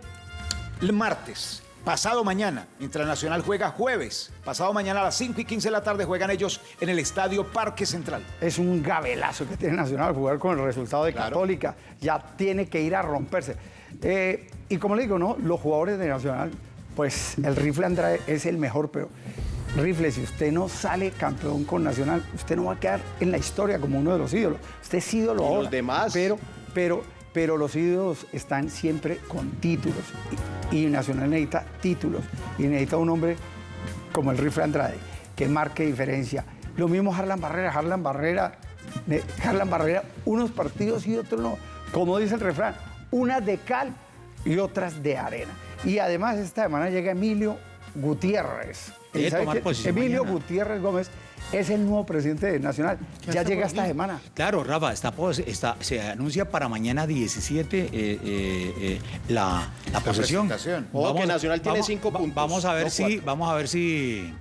el martes, pasado mañana, mientras Nacional juega jueves. Pasado mañana a las 5 y 15 de la tarde juegan ellos en el Estadio Parque Central. es un gabelazo que tiene Nacional jugar con el resultado de Claro. Católica. Ya tiene que ir a romperse. Eh, y como le digo, ¿no? Los jugadores de Nacional, pues el rifle Andrade es el mejor, pero rifle, si usted no sale campeón con Nacional, usted no va a quedar en la historia como uno de los ídolos. Usted es ídolo Y los demás. Pero, pero, pero los ídolos están siempre con títulos. Y, y Nacional necesita títulos. Y necesita un hombre como el rifle Andrade, que marque diferencia. Lo mismo Harlan Barrera, Harlan Barrera, Harlan Barrera, unos partidos y otros no. Como dice el refrán, unas de cal y otras de arena. Y además esta semana llega Emilio Gutiérrez. Emilio mañana. Gutiérrez Gómez es el nuevo presidente de Nacional. Ya llega esta semana. Claro, Rafa, está, se anuncia para mañana 17 eh, eh, eh, la, la posesión. presentación. Ojo que Nacional tiene vamos- cinco puntos, Vamos a ver no si, vamos a ver si,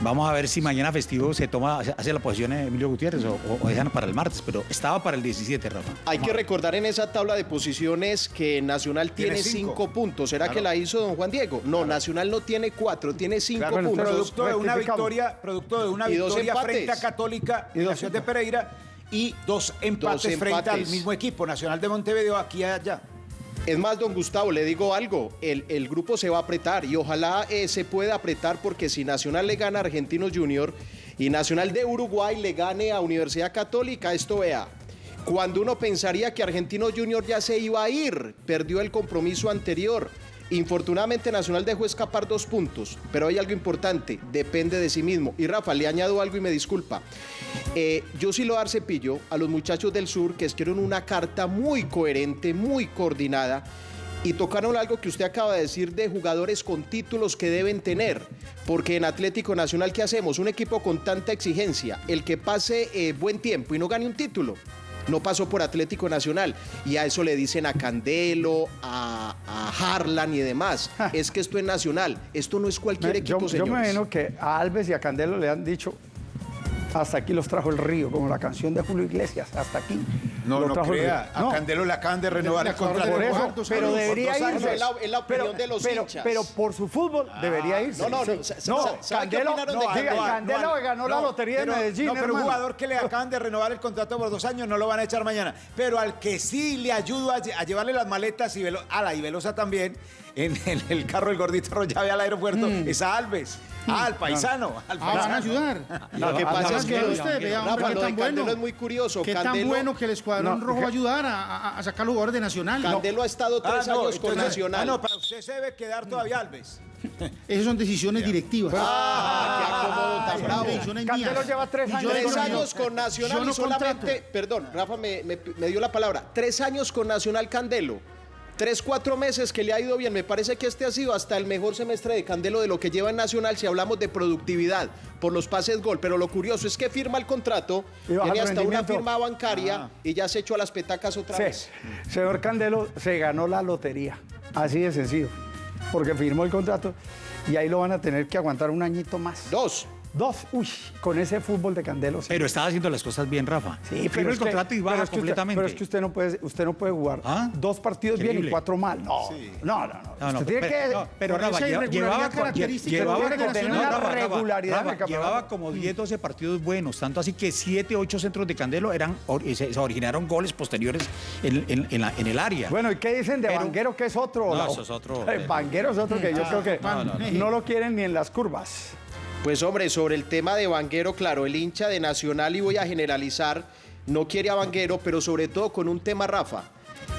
vamos a ver si mañana festivo se toma, hace- la posición Emilio Gutiérrez o, o- o dejan para el martes, pero estaba para el 17, Rafa. Hay que recordar en esa tabla de posiciones que Nacional tiene, Tiene cinco. cinco. puntos. ¿Será que la hizo don Juan Diego? No, Nacional no tiene cuatro, tiene cinco Claro, puntos. producto de una victoria, producto de una Y dos victoria frente a Católica Y dos de Pereira y dos empates, frente al mismo equipo, Nacional de Montevideo, aquí y allá. Es más, don Gustavo, le digo algo, el, el grupo se va a apretar y ojalá eh, se pueda apretar porque si Nacional le gana a Argentinos Junior y Nacional de Uruguay le gane a Universidad Católica, esto vea, cuando uno pensaría que Argentinos Junior ya se iba a ir, perdió el compromiso anterior. Infortunadamente Nacional dejó escapar dos puntos, pero hay algo importante, depende de sí mismo. Y Rafa, le añado algo y me disculpa. Eh, yo sí lo dar cepillo a los muchachos del sur que escribieron una carta muy coherente, muy coordinada y tocaron algo que usted acaba de decir de jugadores con títulos que deben tener. Porque en Atlético Nacional, ¿qué hacemos? Un equipo con tanta exigencia, el que pase eh, buen tiempo y no gane un título. No pasó por Atlético Nacional. Y a eso le dicen a Candelo, a, a Harlan y demás. es que esto es nacional. Esto no es cualquier Me- equipo, yo, yo me imagino que a Alves y a Candelo le han dicho, hasta aquí los trajo el río, como la canción de Julio Iglesias, hasta aquí. No, lo no crea. A No, Candelo le acaban de renovar el contrato. por eso, pero debería irse. Es la- la opinión pero, de los pero, hinchas. pero por su fútbol debería irse. no, no, no, Sí. sa- sa- No, sa- ¿sabe qué Candelo, opinaron no, de diga, Candelo? Candelo que ganó la lotería de Medellín, No, pero un jugador que le acaban de renovar el contrato por dos años no lo van a echar mañana. Pero al que sí le ayuda a, lle- a llevarle las maletas y Velo- a la y Velosa también en, en el carro del gordito Rollave al aeropuerto es a Alves. Ah, al paisano. Al Ah, van a paisano. ayudar. Lo que Ah, pasa es que usted, vea, hombre, qué tan Candelo bueno. es muy curioso. Qué tan bueno que el escuadrón Rojo va a ayudar a, sacar los jugadores de Nacional. Candelo ha estado tres Ah, no, años con Nacional. Ah, no, para usted se debe quedar todavía Alves. Esas son decisiones directivas. Ah, qué acomodo tan bravo. Candelo mías. lleva tres años Tres años con Nacional y solamente, contrato. perdón, Rafa me, me- me dio la palabra, tres años con Nacional Candelo. Tres, cuatro meses que le ha ido bien. Me parece que este ha sido hasta el mejor semestre de Candelo de lo que lleva en Nacional si hablamos de productividad por los pases gol. Pero lo curioso es que firma el contrato, tiene hasta una firma bancaria y ya se echó a las petacas otra Sí, vez. señor Candelo se ganó la lotería, así de sencillo, porque firmó el contrato y ahí lo van a tener que aguantar un añito más. Dos. Dos, uy, con ese fútbol de Candelo. sí. Pero estaba haciendo las cosas bien, Rafa. Sí, Firma es el que- contrato y pero baja es que usted- completamente. pero es que usted no puede, usted no puede jugar ¿Ah? dos partidos bien y cuatro mal. No, no, no. no. No, no, usted tiene pero, que... no, pero Rafa, esa lleva- irregularidad llevaba, característica llevaba no, regularidad Rafa, llevaba como 10, 12 partidos buenos, tanto así que 7, 8 centros de Candelo eran, se, se originaron goles posteriores en, en- en la- en el área. Bueno, ¿y qué dicen de Pero- Vanguero que es otro? No, La- eso es otro. Vanguero es otro que yo creo que no, no, no. lo quieren ni en las curvas. Pues hombre, sobre el tema de Vanguero, claro, el hincha de Nacional, y voy a generalizar, no quiere a Vanguero, pero sobre todo con un tema, Rafa,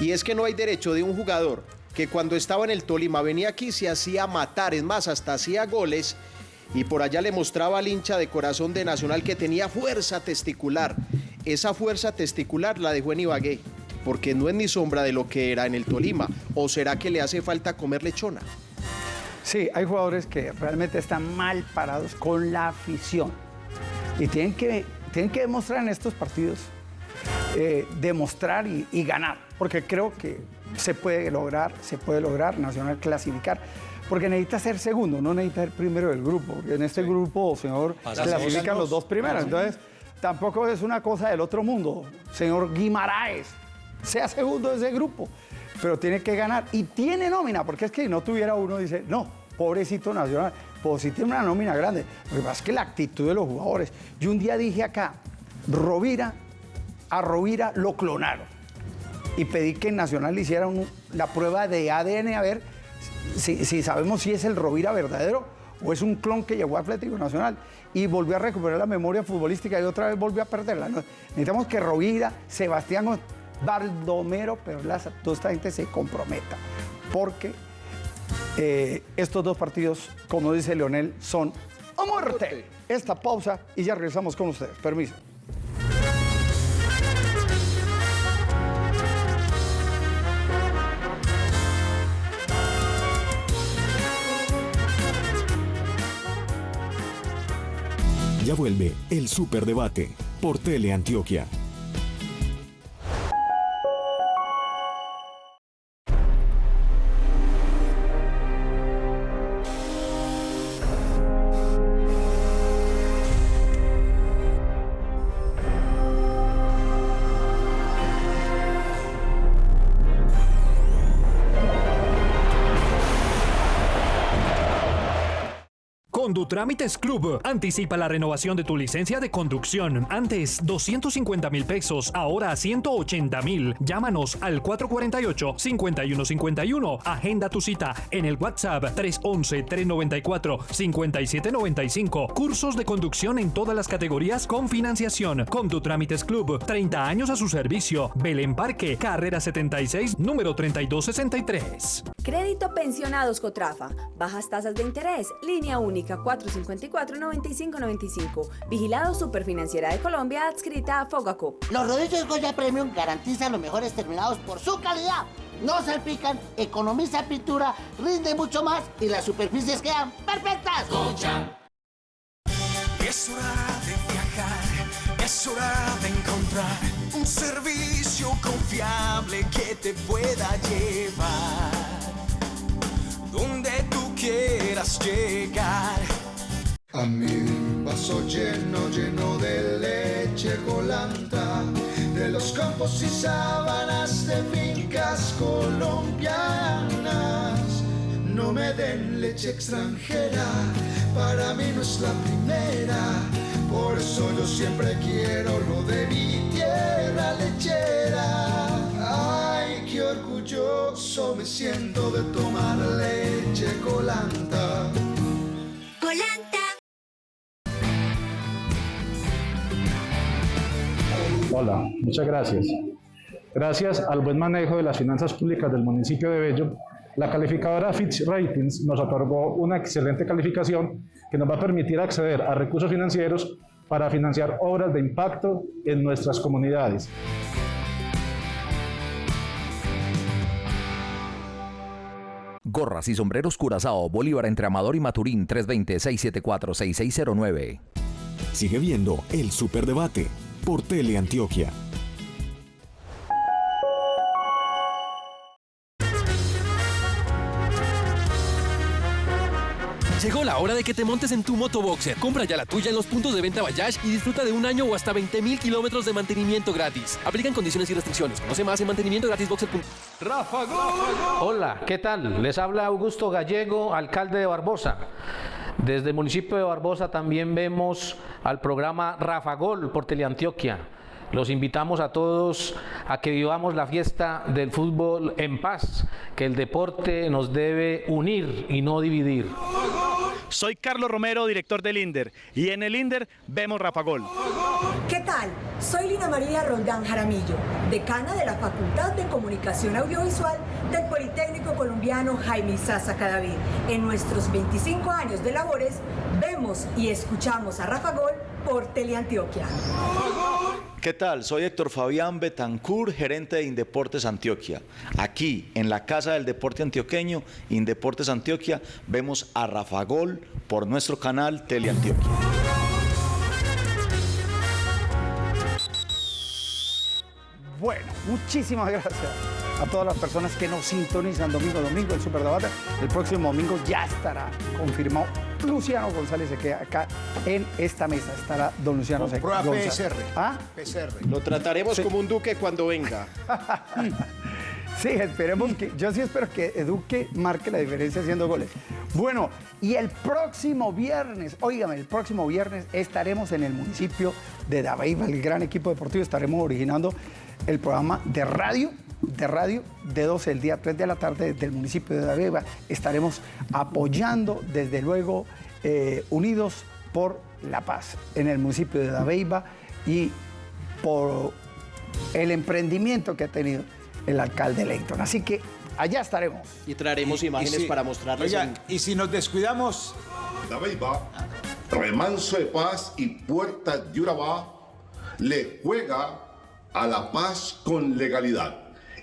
y es que no hay derecho de un jugador que cuando estaba en el Tolima venía aquí se hacía matar, es más, hasta hacía goles, y por allá le mostraba al hincha de corazón de Nacional que tenía fuerza testicular. Esa fuerza testicular la dejó en Ibagué, porque no es ni sombra de lo que era en el Tolima, o será que le hace falta comer lechona. Sí, hay jugadores que realmente están mal parados con la afición. Y tienen que, tienen que demostrar en estos partidos, eh, demostrar y, y ganar. Porque creo que se puede lograr, se puede lograr Nacional clasificar. Porque necesita ser segundo, no necesita ser primero del grupo. En este grupo, señor, clasifican los dos primeros. Entonces, tampoco es una cosa del otro mundo. Señor Guimaraes, sea segundo de ese grupo. Pero tiene que ganar. Y tiene nómina, porque es que si no tuviera uno, dice, no, pobrecito Nacional. Pues sí tiene una nómina grande. Lo que pasa es que la actitud de los jugadores. Yo un día dije acá, Rovira, a Rovira lo clonaron. Y pedí que Nacional le hicieran la prueba de ADN a ver si, si sabemos si es el Rovira verdadero o es un clon que llegó a Atlético Nacional y volvió a recuperar la memoria futbolística y otra vez volvió a perderla. Necesitamos que Rovira, Sebastián Baldomero Perlaza, toda esta gente se comprometa, porque eh, estos dos partidos, como dice Leonel, son a muerte. Esta pausa y ya regresamos con ustedes. Permiso. Ya vuelve el Superdebate por Teleantioquia. Condutrámites Club. Anticipa la renovación de tu licencia de conducción. Antes 250 mil pesos, ahora 180 mil. Llámanos al 448-5151. Agenda tu cita en el WhatsApp 311-394-5795. Cursos de conducción en todas las categorías con financiación. Condutrámites Club. 30 años a su servicio. Belén Parque, carrera 76, número 3263. Crédito Pensionados Cotrafa. Bajas tasas de interés. Línea única 454-9595. Vigilado Superfinanciera de Colombia adscrita a Fogaco. Los rodillos Goya Premium garantizan los mejores terminados por su calidad. No salpican, economiza pintura, rinde mucho más y las superficies quedan perfectas. Es hora de viajar, es hora de encontrar un servicio confiable que te pueda llevar donde tú quieras llegar. A mi vaso lleno, lleno de leche colanta, de los campos y sábanas de fincas colombianas. No me den leche extranjera, para mí no es la primera. Por eso yo siempre quiero lo de mi tierra lechera. Ay, qué orgulloso me siento de tomar leche. Colanta. Hola, muchas gracias. Gracias al buen manejo de las finanzas públicas del municipio de Bello, la calificadora Fitch Ratings nos otorgó una excelente calificación que nos va a permitir acceder a recursos financieros para financiar obras de impacto en nuestras comunidades. Gorras y sombreros Curazao, Bolívar entre Amador y Maturín 320-674-6609. Sigue viendo el Superdebate por Teleantioquia. Llegó la hora de que te montes en tu motoboxer. Compra ya la tuya en los puntos de venta Bayash y disfruta de un año o hasta 20 mil kilómetros de mantenimiento gratis. Aplican condiciones y restricciones. Conoce más en mantenimientogratisboxer.com. Rafa Hola, ¿qué tal? Les habla Augusto Gallego, alcalde de Barbosa. Desde el municipio de Barbosa también vemos al programa Rafa Gol por Teleantioquia. Los invitamos a todos a que vivamos la fiesta del fútbol en paz, que el deporte nos debe unir y no dividir. Soy Carlos Romero, director del INDER, y en el INDER vemos Rafa Gol. ¿Qué tal? Soy Lina María Roldán Jaramillo, decana de la Facultad de Comunicación Audiovisual del Politécnico Colombiano Jaime Sasa Cadavid. En nuestros 25 años de labores, vemos y escuchamos a Rafa Gol por Teleantioquia. ¿Qué tal? Soy Héctor Fabián Betancur, gerente de Indeportes Antioquia. Aquí, en la Casa del Deporte Antioqueño, Indeportes Antioquia, vemos a Rafa Gol por nuestro canal Teleantioquia. Bueno, muchísimas gracias a todas las personas que nos sintonizan domingo a domingo el Superdebate. El próximo domingo ya estará confirmado. Luciano González se queda acá en esta mesa. Estará don Luciano Con prueba González. PSR. ¿Ah? PCR. Lo trataremos como un duque cuando venga. Sí, esperemos que, yo sí espero que Eduque marque la diferencia haciendo goles. Bueno, y el próximo viernes, óigame, el próximo viernes estaremos en el municipio de Dabeiba, el gran equipo deportivo, estaremos originando el programa de radio, de radio, de 12 del día, 3 de la tarde del municipio de Dabeiba. Estaremos apoyando, desde luego, eh, unidos por la paz en el municipio de Dabeiba y por el emprendimiento que ha tenido el alcalde Leighton. Así que allá estaremos. Y traeremos imágenes si- para mostrarles. Oiga, en- y si nos descuidamos, Dabeiba, Remanso de Paz y Puerta de Urabá le juega a la paz con legalidad.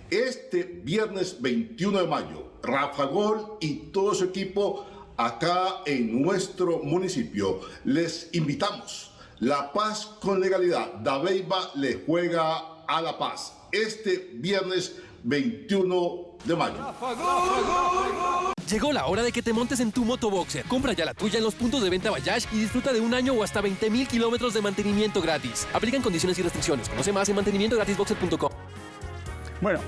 Este viernes 21 de mayo, Rafa Gol y todo su equipo acá en nuestro municipio. Les invitamos. La paz con legalidad. Dabeiba le juega a la paz. Este viernes 21 de mayo. Llegó la hora de que te montes en tu motoboxer. Compra ya la tuya en los puntos de venta Bayash y disfruta de un año o hasta 20 mil kilómetros de mantenimiento gratis. Aplican condiciones y restricciones. Conoce más en mantenimientogratisboxer.com. Bueno.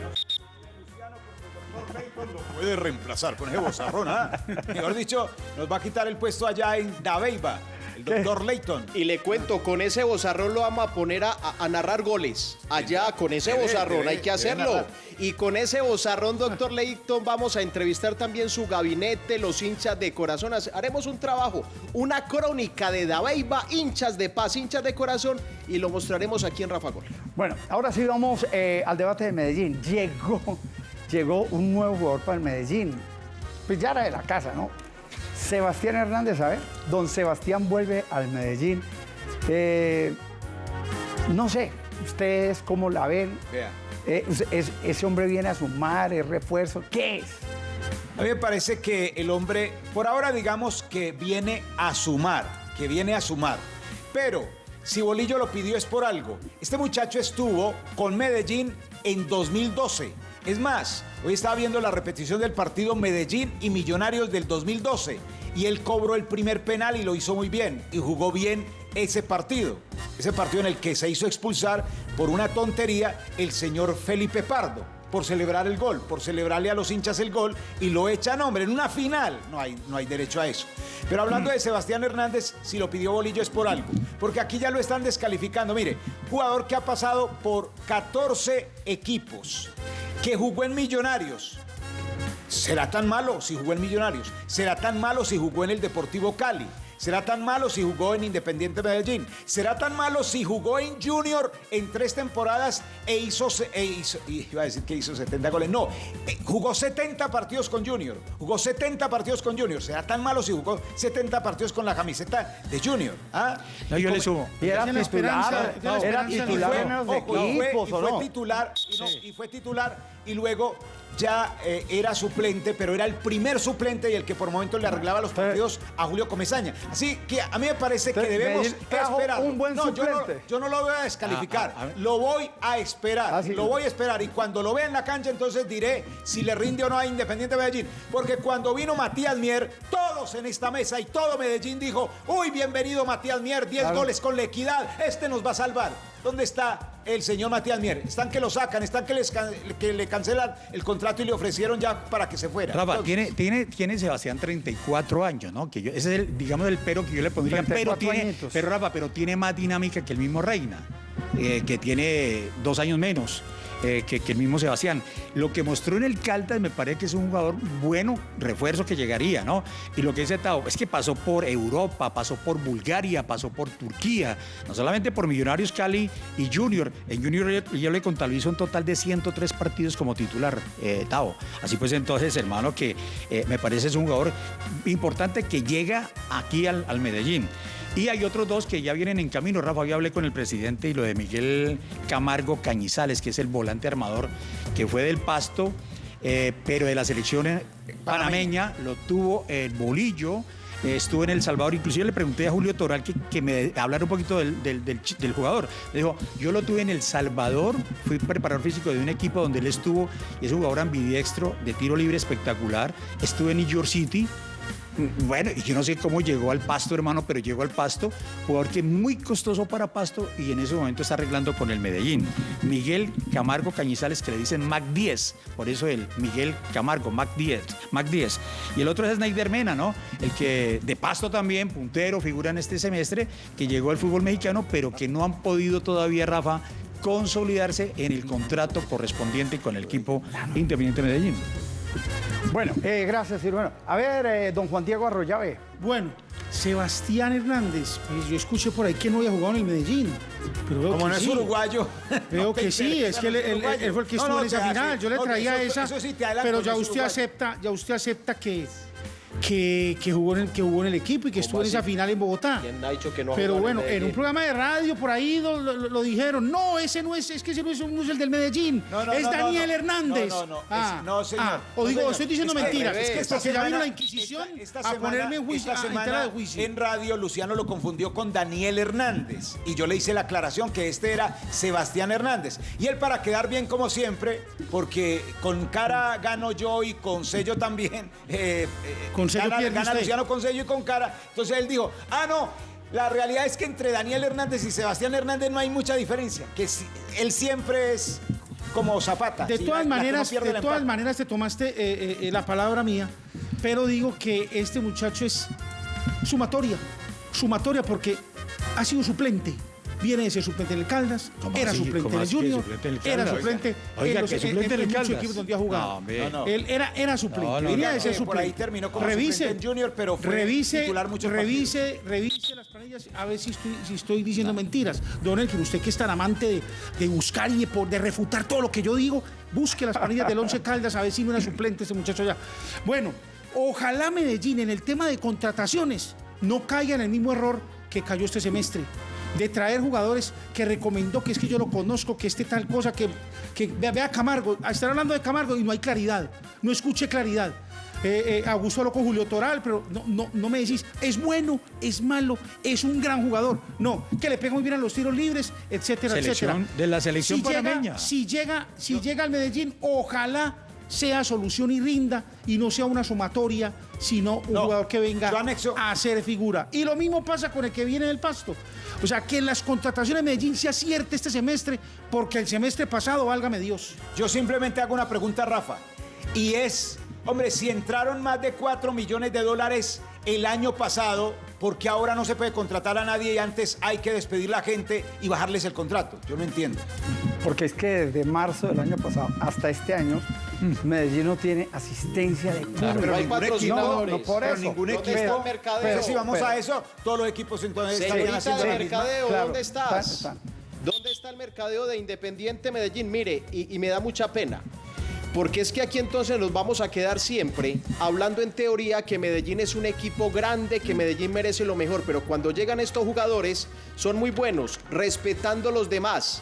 puede reemplazar con ese bozarrón. ¿ah? Mejor dicho, nos va a quitar el puesto allá en Dabeiba, el doctor Leighton. Y le cuento, con ese bozarrón lo vamos a poner a, narrar goles. Allá, con ese Debe, bozarrón, debe, hay que hacerlo. Y con ese bozarrón, doctor Leighton, vamos a entrevistar también su gabinete, los hinchas de corazón. Haremos un trabajo, una crónica de Dabeiba, hinchas de paz, hinchas de corazón, y lo mostraremos aquí en Rafa Gol. Bueno, ahora sí vamos eh, al debate de Medellín. Llegó, llegó un nuevo jugador para el Medellín. Pues ya era de la casa, ¿no? Sebastián Hernández, a ver, don Sebastián vuelve al Medellín. Eh, no sé, ustedes cómo la ven. Vea. Eh, es- es- ese hombre viene a sumar, es refuerzo. ¿Qué es? A mí me parece que el hombre, por ahora digamos que viene a sumar, que viene a sumar. Pero si Bolillo lo pidió es por algo. Este muchacho estuvo con Medellín en 2012. Es más, hoy estaba viendo la repetición del partido Medellín y Millonarios del 2012 y él cobró el primer penal y lo hizo muy bien y jugó bien ese partido. Ese partido en el que se hizo expulsar por una tontería el señor Felipe Pardo por celebrar el gol, por celebrarle a los hinchas el gol y lo echan, hombre, en una final. No hay, no hay derecho a eso. Pero hablando de Sebastián Hernández, si lo pidió Bolillo es por algo, porque aquí ya lo están descalificando. Mire, jugador que ha pasado por 14 equipos, que jugó en Millonarios. ¿Será tan malo si jugó en Millonarios? ¿Será tan malo si jugó en el Deportivo Cali? ¿Será tan malo si jugó en Independiente Medellín? ¿Será tan malo si jugó en Junior en tres temporadas e hizo, e hizo- y iba a decir que hizo 70 goles? No, eh, jugó 70 partidos con Junior. Jugó 70 partidos con Junior. ¿Será tan malo si jugó 70 partidos con la camiseta de Junior? ¿Ah? No, yo ¿Cómo- le sumo. Y era titular, y en fue- titular, no, y fue titular y luego ya eh, era suplente, pero era el primer suplente y el que por momentos le arreglaba los partidos a Julio Comesaña. Así que a mí me parece que debemos esperar. un buen no, yo no, suplente. yo no lo voy a descalificar, Ah, ah, lo voy a esperar, Ah, sí. lo voy a esperar y cuando lo vea en la cancha entonces diré si le rinde o no a Independiente Medellín, porque cuando vino Matías Mier, todos en esta mesa y todo Medellín dijo, uy, bienvenido Matías Mier, 10 Claro. goles con la equidad, este nos va a salvar. ¿Dónde está el señor Matías Mier? Están que lo sacan, están que, les can- que le cancelan el contrato y le ofrecieron ya para que se fuera. Rafa, Entonces, tiene, tiene, tiene Sebastián 34 años, ¿no? Que yo- ese es el, digamos, el pero que yo le pondría. Pero 34 tiene, añitos. pero Rafa, pero tiene más dinámica que el mismo Reina, eh, que tiene dos años menos. Eh, que, el mismo Sebastián. Lo que mostró en el Caldas me parece que es un jugador bueno, refuerzo que llegaría, ¿no? Y lo que dice Tao es que pasó por Europa, pasó por Bulgaria, pasó por Turquía, no solamente por Millonarios Cali y Junior. En Junior yo, le contabilizo un total de 103 partidos como titular, eh, Tao. Así pues, entonces, hermano, que eh, me parece es un jugador importante que llega aquí al Medellín. Y hay otros dos que ya vienen en camino. Rafa, yo hablé con el presidente y lo de Miguel Camargo Cañizales, que es el volante armador que fue del Pasto, eh, pero de la selección eh, panameña, lo tuvo el Bolillo. eh, Estuvo en El Salvador, inclusive le pregunté a Julio Toral que, que me hablara un poquito del, del- del chi- del jugador. Le dijo, yo lo tuve en El Salvador, fui preparador físico de un equipo donde él estuvo, y es un jugador ambidiestro, de tiro libre espectacular. Estuve en New York City, bueno, y yo no sé cómo llegó al Pasto, hermano, pero llegó al Pasto, jugador que es muy costoso para Pasto y en ese momento está arreglando con el Medellín. Miguel Camargo Cañizales, que le dicen Mac 10, por eso el Miguel Camargo, Mac 10, Mac 10. Y el otro es Snyder Mena, ¿no? El que de Pasto también, puntero, figura en este semestre, que llegó al fútbol mexicano, pero que no han podido todavía, Rafa, consolidarse en el contrato correspondiente con el equipo Independiente Medellín. Bueno, eh, gracias, Silvano. A ver, eh, don Juan Diego Arroyave. Bueno, Sebastián Hernández, pues yo escuché por ahí que no había jugado en el Medellín. Pero veo Como que no es sí. uruguayo. Veo no que sí, es que él, fue el que No, estuvo no, en esa final. sí, Yo le traía eso- esa. eso sí te adelanto, pero ya usted uruguayo. acepta, ya usted acepta que, que, que jugó en el, que jugó en el equipo y que estuvo en esa final en Bogotá. ¿Quién ha dicho que no ha Pero bueno, en un programa de radio por ahí lo, lo- lo dijeron. No, ese no es, es que ese no es, no es el del Medellín. No, no, es Daniel no. Hernández. No, no, no, es- Ah, no, señor. ah, o No, digo, señor. estoy diciendo Es que mentiras. esta porque ya vino la Inquisición esta a semana- ponerme en juicio, esta a- semana de juicio. en radio Luciano lo confundió con Daniel Hernández y yo le hice la aclaración que este era Sebastián Hernández y él para quedar bien como siempre porque con cara gano yo y con sello también eh, eh, Con sello gana, pierde gana usted. Luciano con sello y con cara entonces él dijo ah no la realidad es que entre Daniel Hernández y Sebastián Hernández no hay mucha diferencia que si- él siempre es como Zapata De todas la- la que no maneras, de todas maneras te tomaste eh, eh, eh, la palabra mía, pero digo que este muchacho es sumatoria, sumatoria porque ha sido suplente. Viene de ser suplente en el Caldas, ¿Cómo era así? suplente ¿Cómo en el así que Junior, suplente era suplente Oiga, en, los, que suplente en muchos equipos donde ha jugado. No. No, no. Él era, era suplente, No, no, venía no, de ser por ahí suplente. terminó como revise, suplente en Junior, pero fue revise, titular muchos revise, revise las planillas a ver si estoy, si estoy diciendo mentiras. Don Elkin, usted que es tan amante de, de buscar y de, por- de refutar todo lo que yo digo, busque las planillas del Once Caldas a ver si no era suplente ese muchacho allá. Bueno, ojalá Medellín en el tema de contrataciones no caiga en el mismo error que cayó este semestre. De traer jugadores que recomendó que es que yo lo conozco, que este tal cosa, que, que vea, vea Camargo, estar hablando de Camargo y no hay claridad, no escuche claridad. Eh, eh, Augusto habló con Julio Toral, pero no, no, no me decís, es bueno, es malo, es un gran jugador. No, que le pega muy bien a los tiros libres, etcétera, Selección- etcétera. de la selección si llega, si llega, si llega al Medellín, ojalá sea solución y rinda y no sea una sumatoria, sino un jugador que venga a hacer figura. Y lo mismo pasa con el que viene del pasto. O sea, que en las contrataciones de Medellín se acierte este semestre, porque el semestre pasado, válgame Dios. Yo simplemente hago una pregunta, Rafa. Y es, hombre, si entraron más de 4 millones de dólares el año pasado, ¿por qué ahora no se puede contratar a nadie y antes hay que despedir la gente y bajarles el contrato? Yo no entiendo. Porque es que desde marzo del año pasado hasta este año Medellín no tiene asistencia de público. pero hay patrocinadores. No, no por Pero eso. ningún ¿Dónde equipo. está el mercadeo? Pero si vamos Pero- a eso, todos los equipos entonces estarían Señorita haciendo de mercadeo, Claro, ¿dónde estás? están, ¿Dónde está el mercadeo de Independiente Medellín? Mire, y, y me da mucha pena. Porque es que aquí entonces nos vamos a quedar siempre hablando en teoría que Medellín es un equipo grande, que Medellín merece lo mejor, pero cuando llegan estos jugadores son muy buenos, respetando a los demás.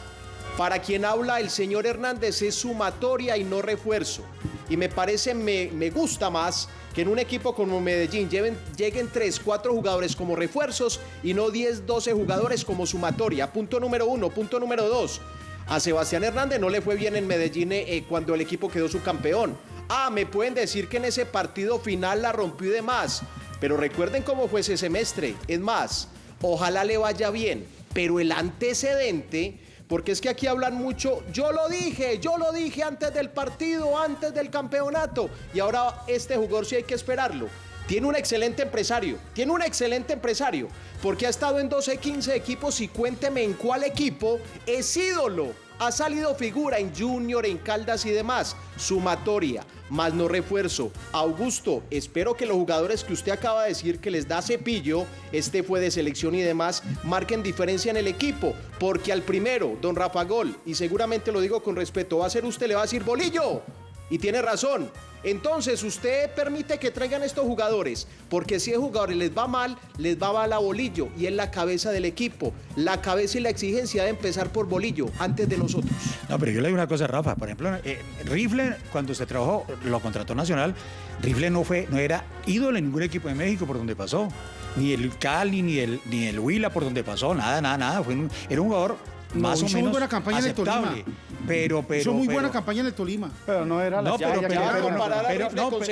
Para quien habla el señor Hernández es sumatoria y no refuerzo. Y me parece, me, me gusta más que en un equipo como Medellín lleguen 3, 4 jugadores como refuerzos y no 10, 12 jugadores como sumatoria. Punto número uno. Punto número dos. A Sebastián Hernández no le fue bien en Medellín eh, eh, cuando el equipo quedó subcampeón. Ah, me pueden decir que en ese partido final la rompió y demás. Pero recuerden cómo fue ese semestre. Es más, ojalá le vaya bien. Pero el antecedente, porque es que aquí hablan mucho, yo lo dije, yo lo dije antes del partido, antes del campeonato. Y ahora este jugador sí hay que esperarlo. Tiene un excelente empresario, tiene un excelente empresario, porque ha estado en 12, 15 equipos y cuénteme en cuál equipo es ídolo. Ha salido figura en Junior, en Caldas y demás. Sumatoria, más no refuerzo. Augusto, espero que los jugadores que usted acaba de decir que les da cepillo, este fue de selección y demás, marquen diferencia en el equipo. Porque al primero, don Rafa Gol, y seguramente lo digo con respeto, va a ser usted, le va a decir bolillo. Y tiene razón. Entonces, usted permite que traigan estos jugadores, porque si a jugadores les va mal, les va mal a Bolillo y es la cabeza del equipo. La cabeza y la exigencia de empezar por Bolillo antes de nosotros. No, pero yo le digo una cosa, Rafa. Por ejemplo, eh, Rifle, cuando se trabajó, lo contrató Nacional, Rifle no fue, no era ídolo en ningún equipo de México por donde pasó. Ni el Cali, ni el, ni el Huila por donde pasó, nada, nada, nada. Fue un- era un jugador No, más o menos buena campaña en el Tolima. aceptable. Pero, pero, Hizo muy pero- buena campaña en el Tolima. Pero no era la No, pero,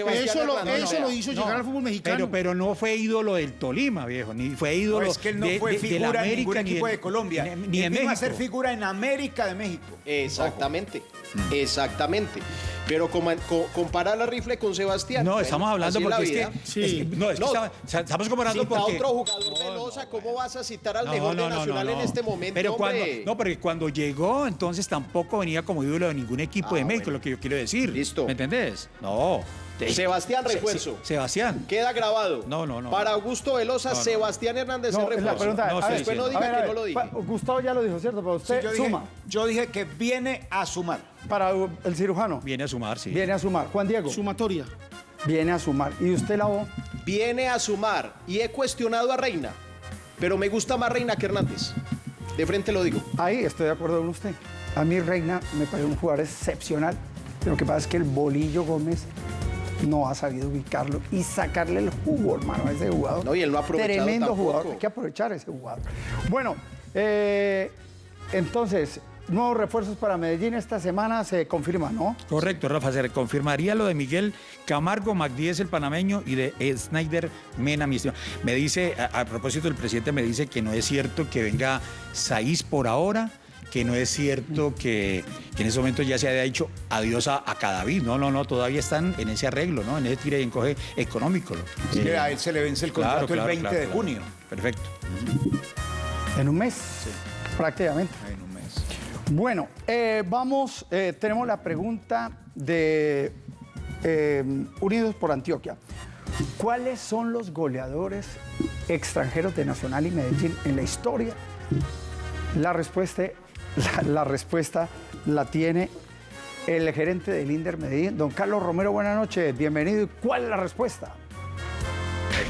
Eso lo, eso no, lo hizo no, llegar al fútbol mexicano. Pero, pero no fue ídolo del Tolima, viejo, ni fue ídolo No, es que él no de, fue de- del figura en ningún América, ni equipo de Colombia. ni, ni Él en vino México. a ser figura en América de México. Exactamente, exactamente. Pero coma- co- comparar a Rifle con Sebastián. No, bueno, estamos hablando porque es la que, vida. es que- no, es que No, estaba- estamos comparando Cita porque otro jugador de Loza, ¿cómo vas a citar al No, mejor no, de no, Nacional no, en no. este momento, Pero cuando, hombre? no, porque cuando llegó, entonces tampoco venía como ídolo de ningún equipo Ah, de México, lo que yo quiero decir. Listo. ¿Me entendés? No. Sebastián Se- refuerzo. se- Sebastián. Queda grabado. No, no, no. Para Augusto Velosa, No, no. Sebastián Hernández No, es la refuerzo. pregunta. No, a estoy ver, Después no a diga que ver, no lo dije. Gustavo ya lo dijo, ¿cierto? Para Sí, usted, yo, dije, suma. yo dije que viene a sumar. Para el cirujano. Viene a sumar, sí. Viene a sumar. Juan Diego. Sumatoria. Viene a sumar. ¿Y usted la O? Viene a sumar y he cuestionado a Reina, pero me gusta más Reina que Hernández. De frente lo digo. Ahí estoy de acuerdo con usted. A mí Reina me parece un jugador excepcional. Lo que pasa es que el Bolillo Gómez no ha sabido ubicarlo y sacarle el jugo, hermano, a ese jugador. No, y él no ha aprovechado Tremendo tampoco. jugador. Hay que aprovechar a ese jugador. Bueno, eh, entonces, nuevos refuerzos para Medellín esta semana se confirma, ¿no? Correcto, Rafa, se confirmaría lo de Miguel Camargo, Magdíez el panameño y de Snyder Mena, mi estimado. Me dice, a, a propósito, el presidente me dice que no es cierto que venga Saiz por ahora, que no es cierto que, que en ese momento ya se haya dicho adiós a, a Cadavid. No, no, no, todavía están en ese arreglo, ¿no? En ese tire y encoge económico. ¿no? Sí, a él se le vence el contrato el 20 de junio. Perfecto. En un mes, prácticamente. En un mes. Bueno, eh, vamos, eh, tenemos la pregunta de eh, Unidos por Antioquia. ¿Cuáles son los goleadores extranjeros de Nacional y Medellín en la historia? La respuesta, la, respuesta la tiene el gerente del Inder Medellín, don Carlos Romero. Buenas noches, bienvenido. ¿Y cuál es la respuesta?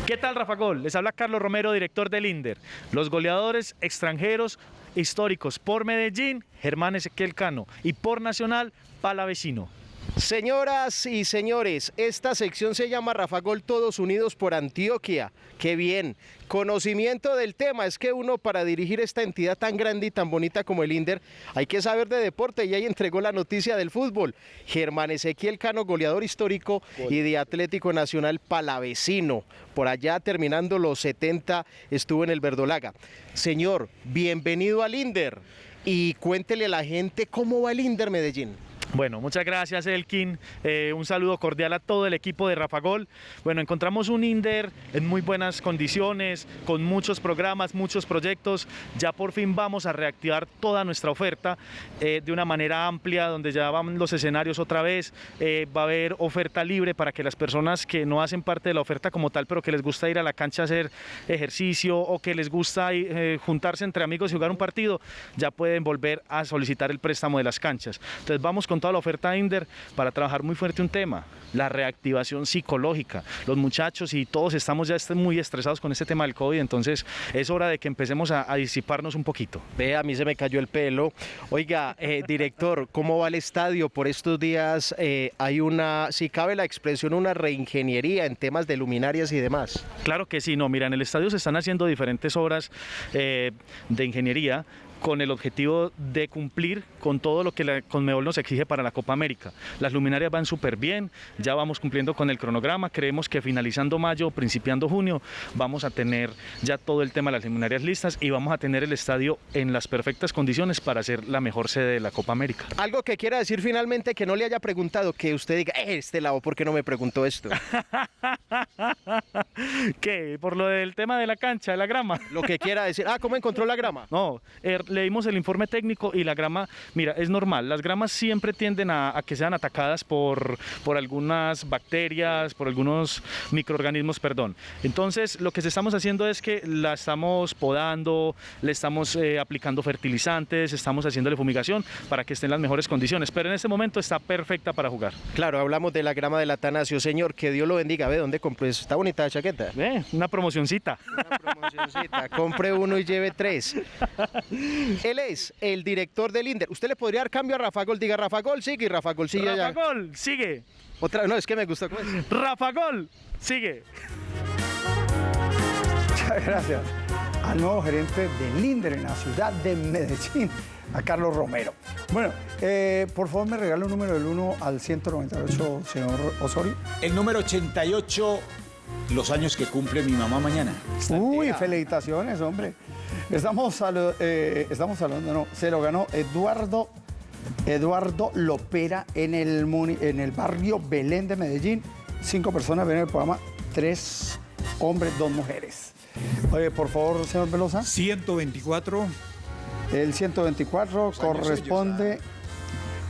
¿Qué tal, Rafa Gol? Les habla Carlos Romero, director del INDER. Los goleadores extranjeros históricos por Medellín, Germán Ezequiel Cano. Y por Nacional, Palavecino. Señoras y señores, esta sección se llama Rafa Gol Todos Unidos por Antioquia. Qué bien. Conocimiento del tema. Es que uno para dirigir esta entidad tan grande y tan bonita como el INDER hay que saber de deporte y ahí entregó la noticia del fútbol. Germán Ezequiel Cano, goleador histórico y de Atlético Nacional Palavecino. Por allá terminando los 70 estuvo en el Verdolaga. Señor, bienvenido al INDER y cuéntele a la gente cómo va el INDER Medellín. Bueno, muchas gracias Elkin. Eh, un saludo cordial a todo el equipo de Rafa Gol. Bueno, encontramos un Inder en muy buenas condiciones, con muchos programas, muchos proyectos. Ya por fin vamos a reactivar toda nuestra oferta eh, de una manera amplia, donde ya van los escenarios otra vez. Eh, va a haber oferta libre para que las personas que no hacen parte de la oferta como tal, pero que les gusta ir a la cancha a hacer ejercicio o que les gusta juntarse entre amigos y jugar un partido, ya pueden volver a solicitar el préstamo de las canchas. Entonces vamos con toda la oferta Inder para trabajar muy fuerte un tema, la reactivación psicológica. Los muchachos y todos estamos ya muy estresados con este tema del COVID, entonces es hora de que empecemos a, a disiparnos un poquito. Ve, a mí se me cayó el pelo. Oiga, eh, director, ¿cómo va el estadio? Por estos días eh, hay una, si cabe la expresión, una reingeniería en temas de luminarias y demás. Claro que sí, no, mira, en el estadio se están haciendo diferentes obras eh, de ingeniería con el objetivo de cumplir con todo lo que la Conmebol nos exige para la Copa América. Las luminarias van súper bien, ya vamos cumpliendo con el cronograma, creemos que finalizando mayo, principiando junio, vamos a tener ya todo el tema de las luminarias listas y vamos a tener el estadio en las perfectas condiciones para ser la mejor sede de la Copa América. Algo que quiera decir finalmente que no le haya preguntado, que usted diga, "Eh, este lado, ¿por qué no me preguntó esto? ¿Qué? ¿Por lo del tema de la cancha, de la grama? Lo que quiera decir. Ah, ¿cómo encontró la grama? No, er, leímos el informe técnico y la grama, mira, es normal. Las gramas siempre tienden a, a que sean atacadas por, por algunas bacterias, por algunos microorganismos, perdón. Entonces, lo que estamos haciendo es que la estamos podando, le estamos eh, aplicando fertilizantes, estamos haciéndole fumigación para que esté en las mejores condiciones. Pero en este momento está perfecta para jugar. Claro, hablamos de la grama del Atanasio. Señor, que Dios lo bendiga. Ve, ¿dónde compré eso? Está bonita la chaqueta. Una promocioncita. Promocioncita. Compre uno y lleve tres. Él es el director del INDER. ¿Usted le podría dar cambio a Rafa Gol? Diga Rafa Gol, sigue y Rafa Gol sigue allá. Rafa Gol, sigue. Otra, no, es que me gusta. ¿cómo es? Rafa Gol, sigue. Muchas gracias al nuevo gerente del INDER en la ciudad de Medellín, a Carlos Romero. Bueno, eh, por favor me regala un número del 1 al 198, señor Osorio. El número 88, los años que cumple mi mamá mañana. Uy, felicitaciones, hombre. Estamos, eh, estamos hablando, no, se lo ganó Eduardo, Eduardo Lopera en el, muni- en el barrio Belén de Medellín. Cinco personas ven el programa, tres hombres, dos mujeres. Oye, por favor, señor Velosa. 124. El 124 corresponde,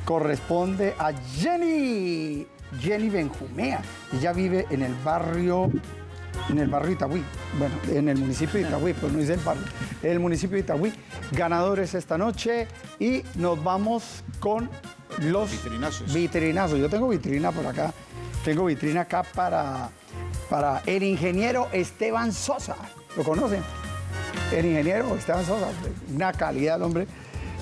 corresponde a Jenny, Jenny Benjumea. Ella vive en el barrio, en el barrio Itagüí. Bueno, en el municipio de Itagüí, pero no dice el barrio. El municipio de Itagüí. Ganadores esta noche y nos vamos con los Vitrinazos. vitrinazos. Yo tengo vitrina por acá. Tengo vitrina acá para, para el ingeniero Esteban Sosa. ¿Lo conocen? El ingeniero Esteban Sosa, una calidad, hombre.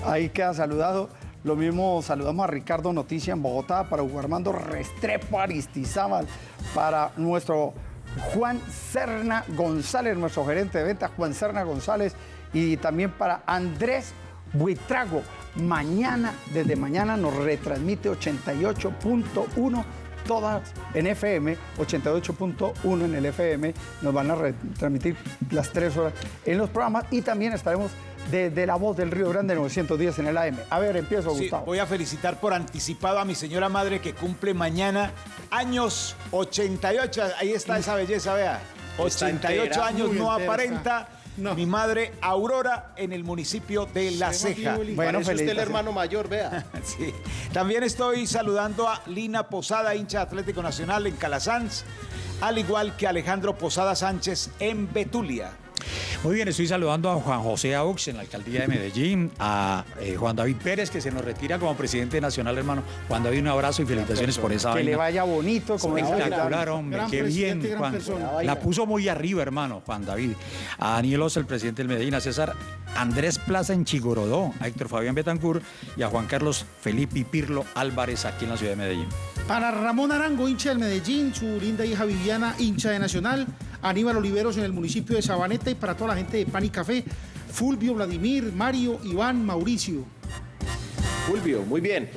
Ahí queda saludado. Lo mismo saludamos a Ricardo Noticia en Bogotá, para Hugo Armando Restrepo Aristizábal, para nuestro Juan Serna González, nuestro gerente de ventas, Juan Serna González, y también para Andrés Buitrago. Mañana, desde mañana nos retransmite 88.1 todas en FM, 88.1 en el FM, nos van a retransmitir las tres horas en los programas y también estaremos desde La Voz del Río Grande 910 en el AM. A ver, empiezo, Sí, Gustavo. voy a felicitar por anticipado a mi señora madre que cumple mañana años 88. Ahí está esa belleza, vea. Está 88 entera, años no entera Mi madre Aurora en el municipio de La Ceja. Bueno, Parece usted el hermano mayor, vea. Sí. También estoy saludando a Lina Posada, hincha Atlético Nacional en Calasanz, al igual que Alejandro Posada Sánchez en Betulia. Muy bien, estoy saludando a Juan José Aux en la alcaldía de Medellín, a eh, Juan David Pérez, que se nos retira como presidente nacional, hermano. Juan David, un abrazo y felicitaciones por esa Que le vaina. vaya bonito, como Espectacular, hombre, Gran qué bien, Juan. persona. La puso muy arriba, hermano, Juan David. A Daniel Osa, el presidente del Medellín, a César Andrés Plaza en Chigorodó, a Héctor Fabián Betancur y a Juan Carlos Felipe Pirlo Álvarez aquí en la ciudad de Medellín. Para Ramón Arango, hincha del Medellín, su linda hija Viviana, hincha de Nacional, Aníbal Oliveros en el municipio de Sabaneta y para toda la gente de Pan y Café, Fulvio, Vladimir, Mario, Iván, Mauricio. Fulvio, muy bien.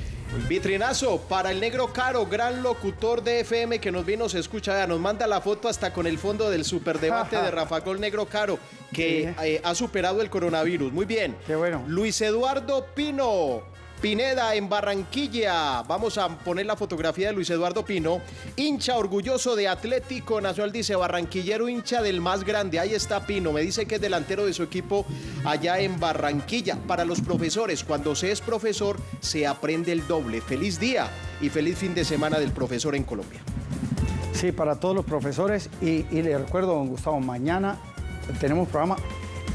Vitrinazo para el negro caro, gran locutor de FM que nos vino, se escucha, nos manda la foto hasta con el fondo del superdebate de Rafa Gol Negro Caro, que eh, ha superado el coronavirus. Muy bien. Qué bueno. Luis Eduardo Pino, Pineda en Barranquilla. Vamos a poner la fotografía de Luis Eduardo Pino, hincha orgulloso de Atlético Nacional, dice Barranquillero, hincha del más grande. Ahí está Pino, me dice que es delantero de su equipo allá en Barranquilla. Para los profesores, cuando se es profesor, se aprende el doble. Feliz día y feliz fin de semana del profesor en Colombia. Sí, para todos los profesores y, le recuerdo, don Gustavo, mañana tenemos programa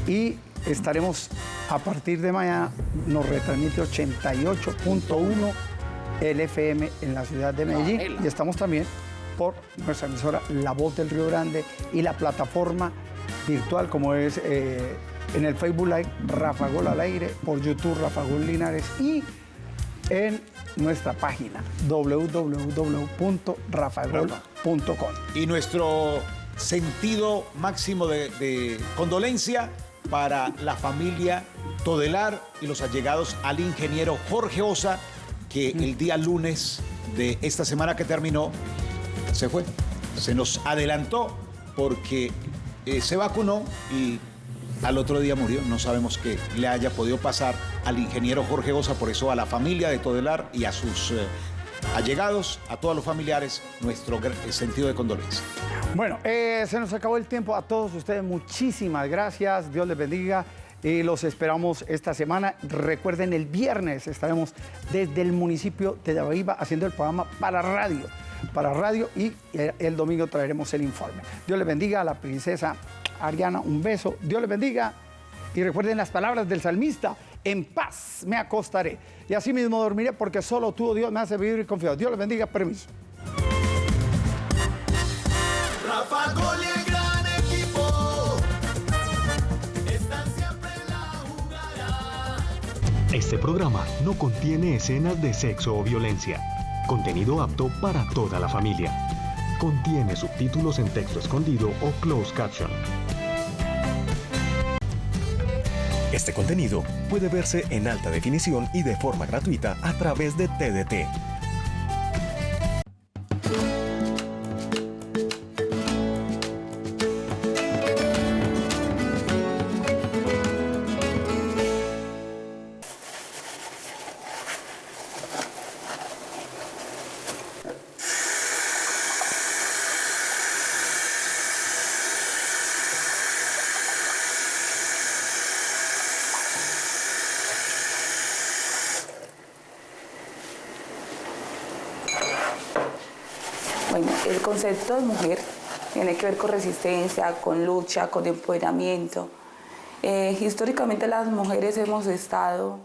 y estaremos a partir de mañana, nos retransmite 88.1 LFM en la ciudad de Medellín y estamos también por nuestra emisora La Voz del Río Grande y la plataforma virtual como es eh, en el Facebook Live Rafa Gol al aire, por YouTube Rafa Gol Linares y en nuestra página www.rafagol.com. Y nuestro sentido máximo de, de condolencia para la familia Todelar y los allegados al ingeniero Jorge Osa, que el día lunes de esta semana que terminó se fue. Se nos adelantó porque eh, se vacunó y al otro día murió. No sabemos qué le haya podido pasar al ingeniero Jorge Osa, por eso a la familia de Todelar y a sus eh, allegados, a todos los familiares, nuestro gr- sentido de condolencia. Bueno, eh, se nos acabó el tiempo. A todos ustedes, muchísimas gracias. Dios les bendiga. Y los esperamos esta semana. Recuerden, el viernes estaremos desde el municipio de Dabaiba haciendo el programa para radio. Para radio y el, el domingo traeremos el informe. Dios les bendiga a la princesa Ariana. Un beso. Dios les bendiga. Y recuerden las palabras del salmista. En paz me acostaré. Y así mismo dormiré porque solo tú, oh Dios, me hace vivir confiado. Dios les bendiga. Permiso. Este programa no contiene escenas de sexo o violencia. Contenido apto para toda la familia. Contiene subtítulos en texto escondido o closed caption. Este contenido puede verse en alta definición y de forma gratuita a través de TDT. Ver con resistencia, con lucha, con empoderamiento. Eh, históricamente las mujeres hemos estado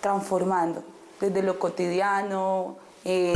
transformando desde lo cotidiano, eh,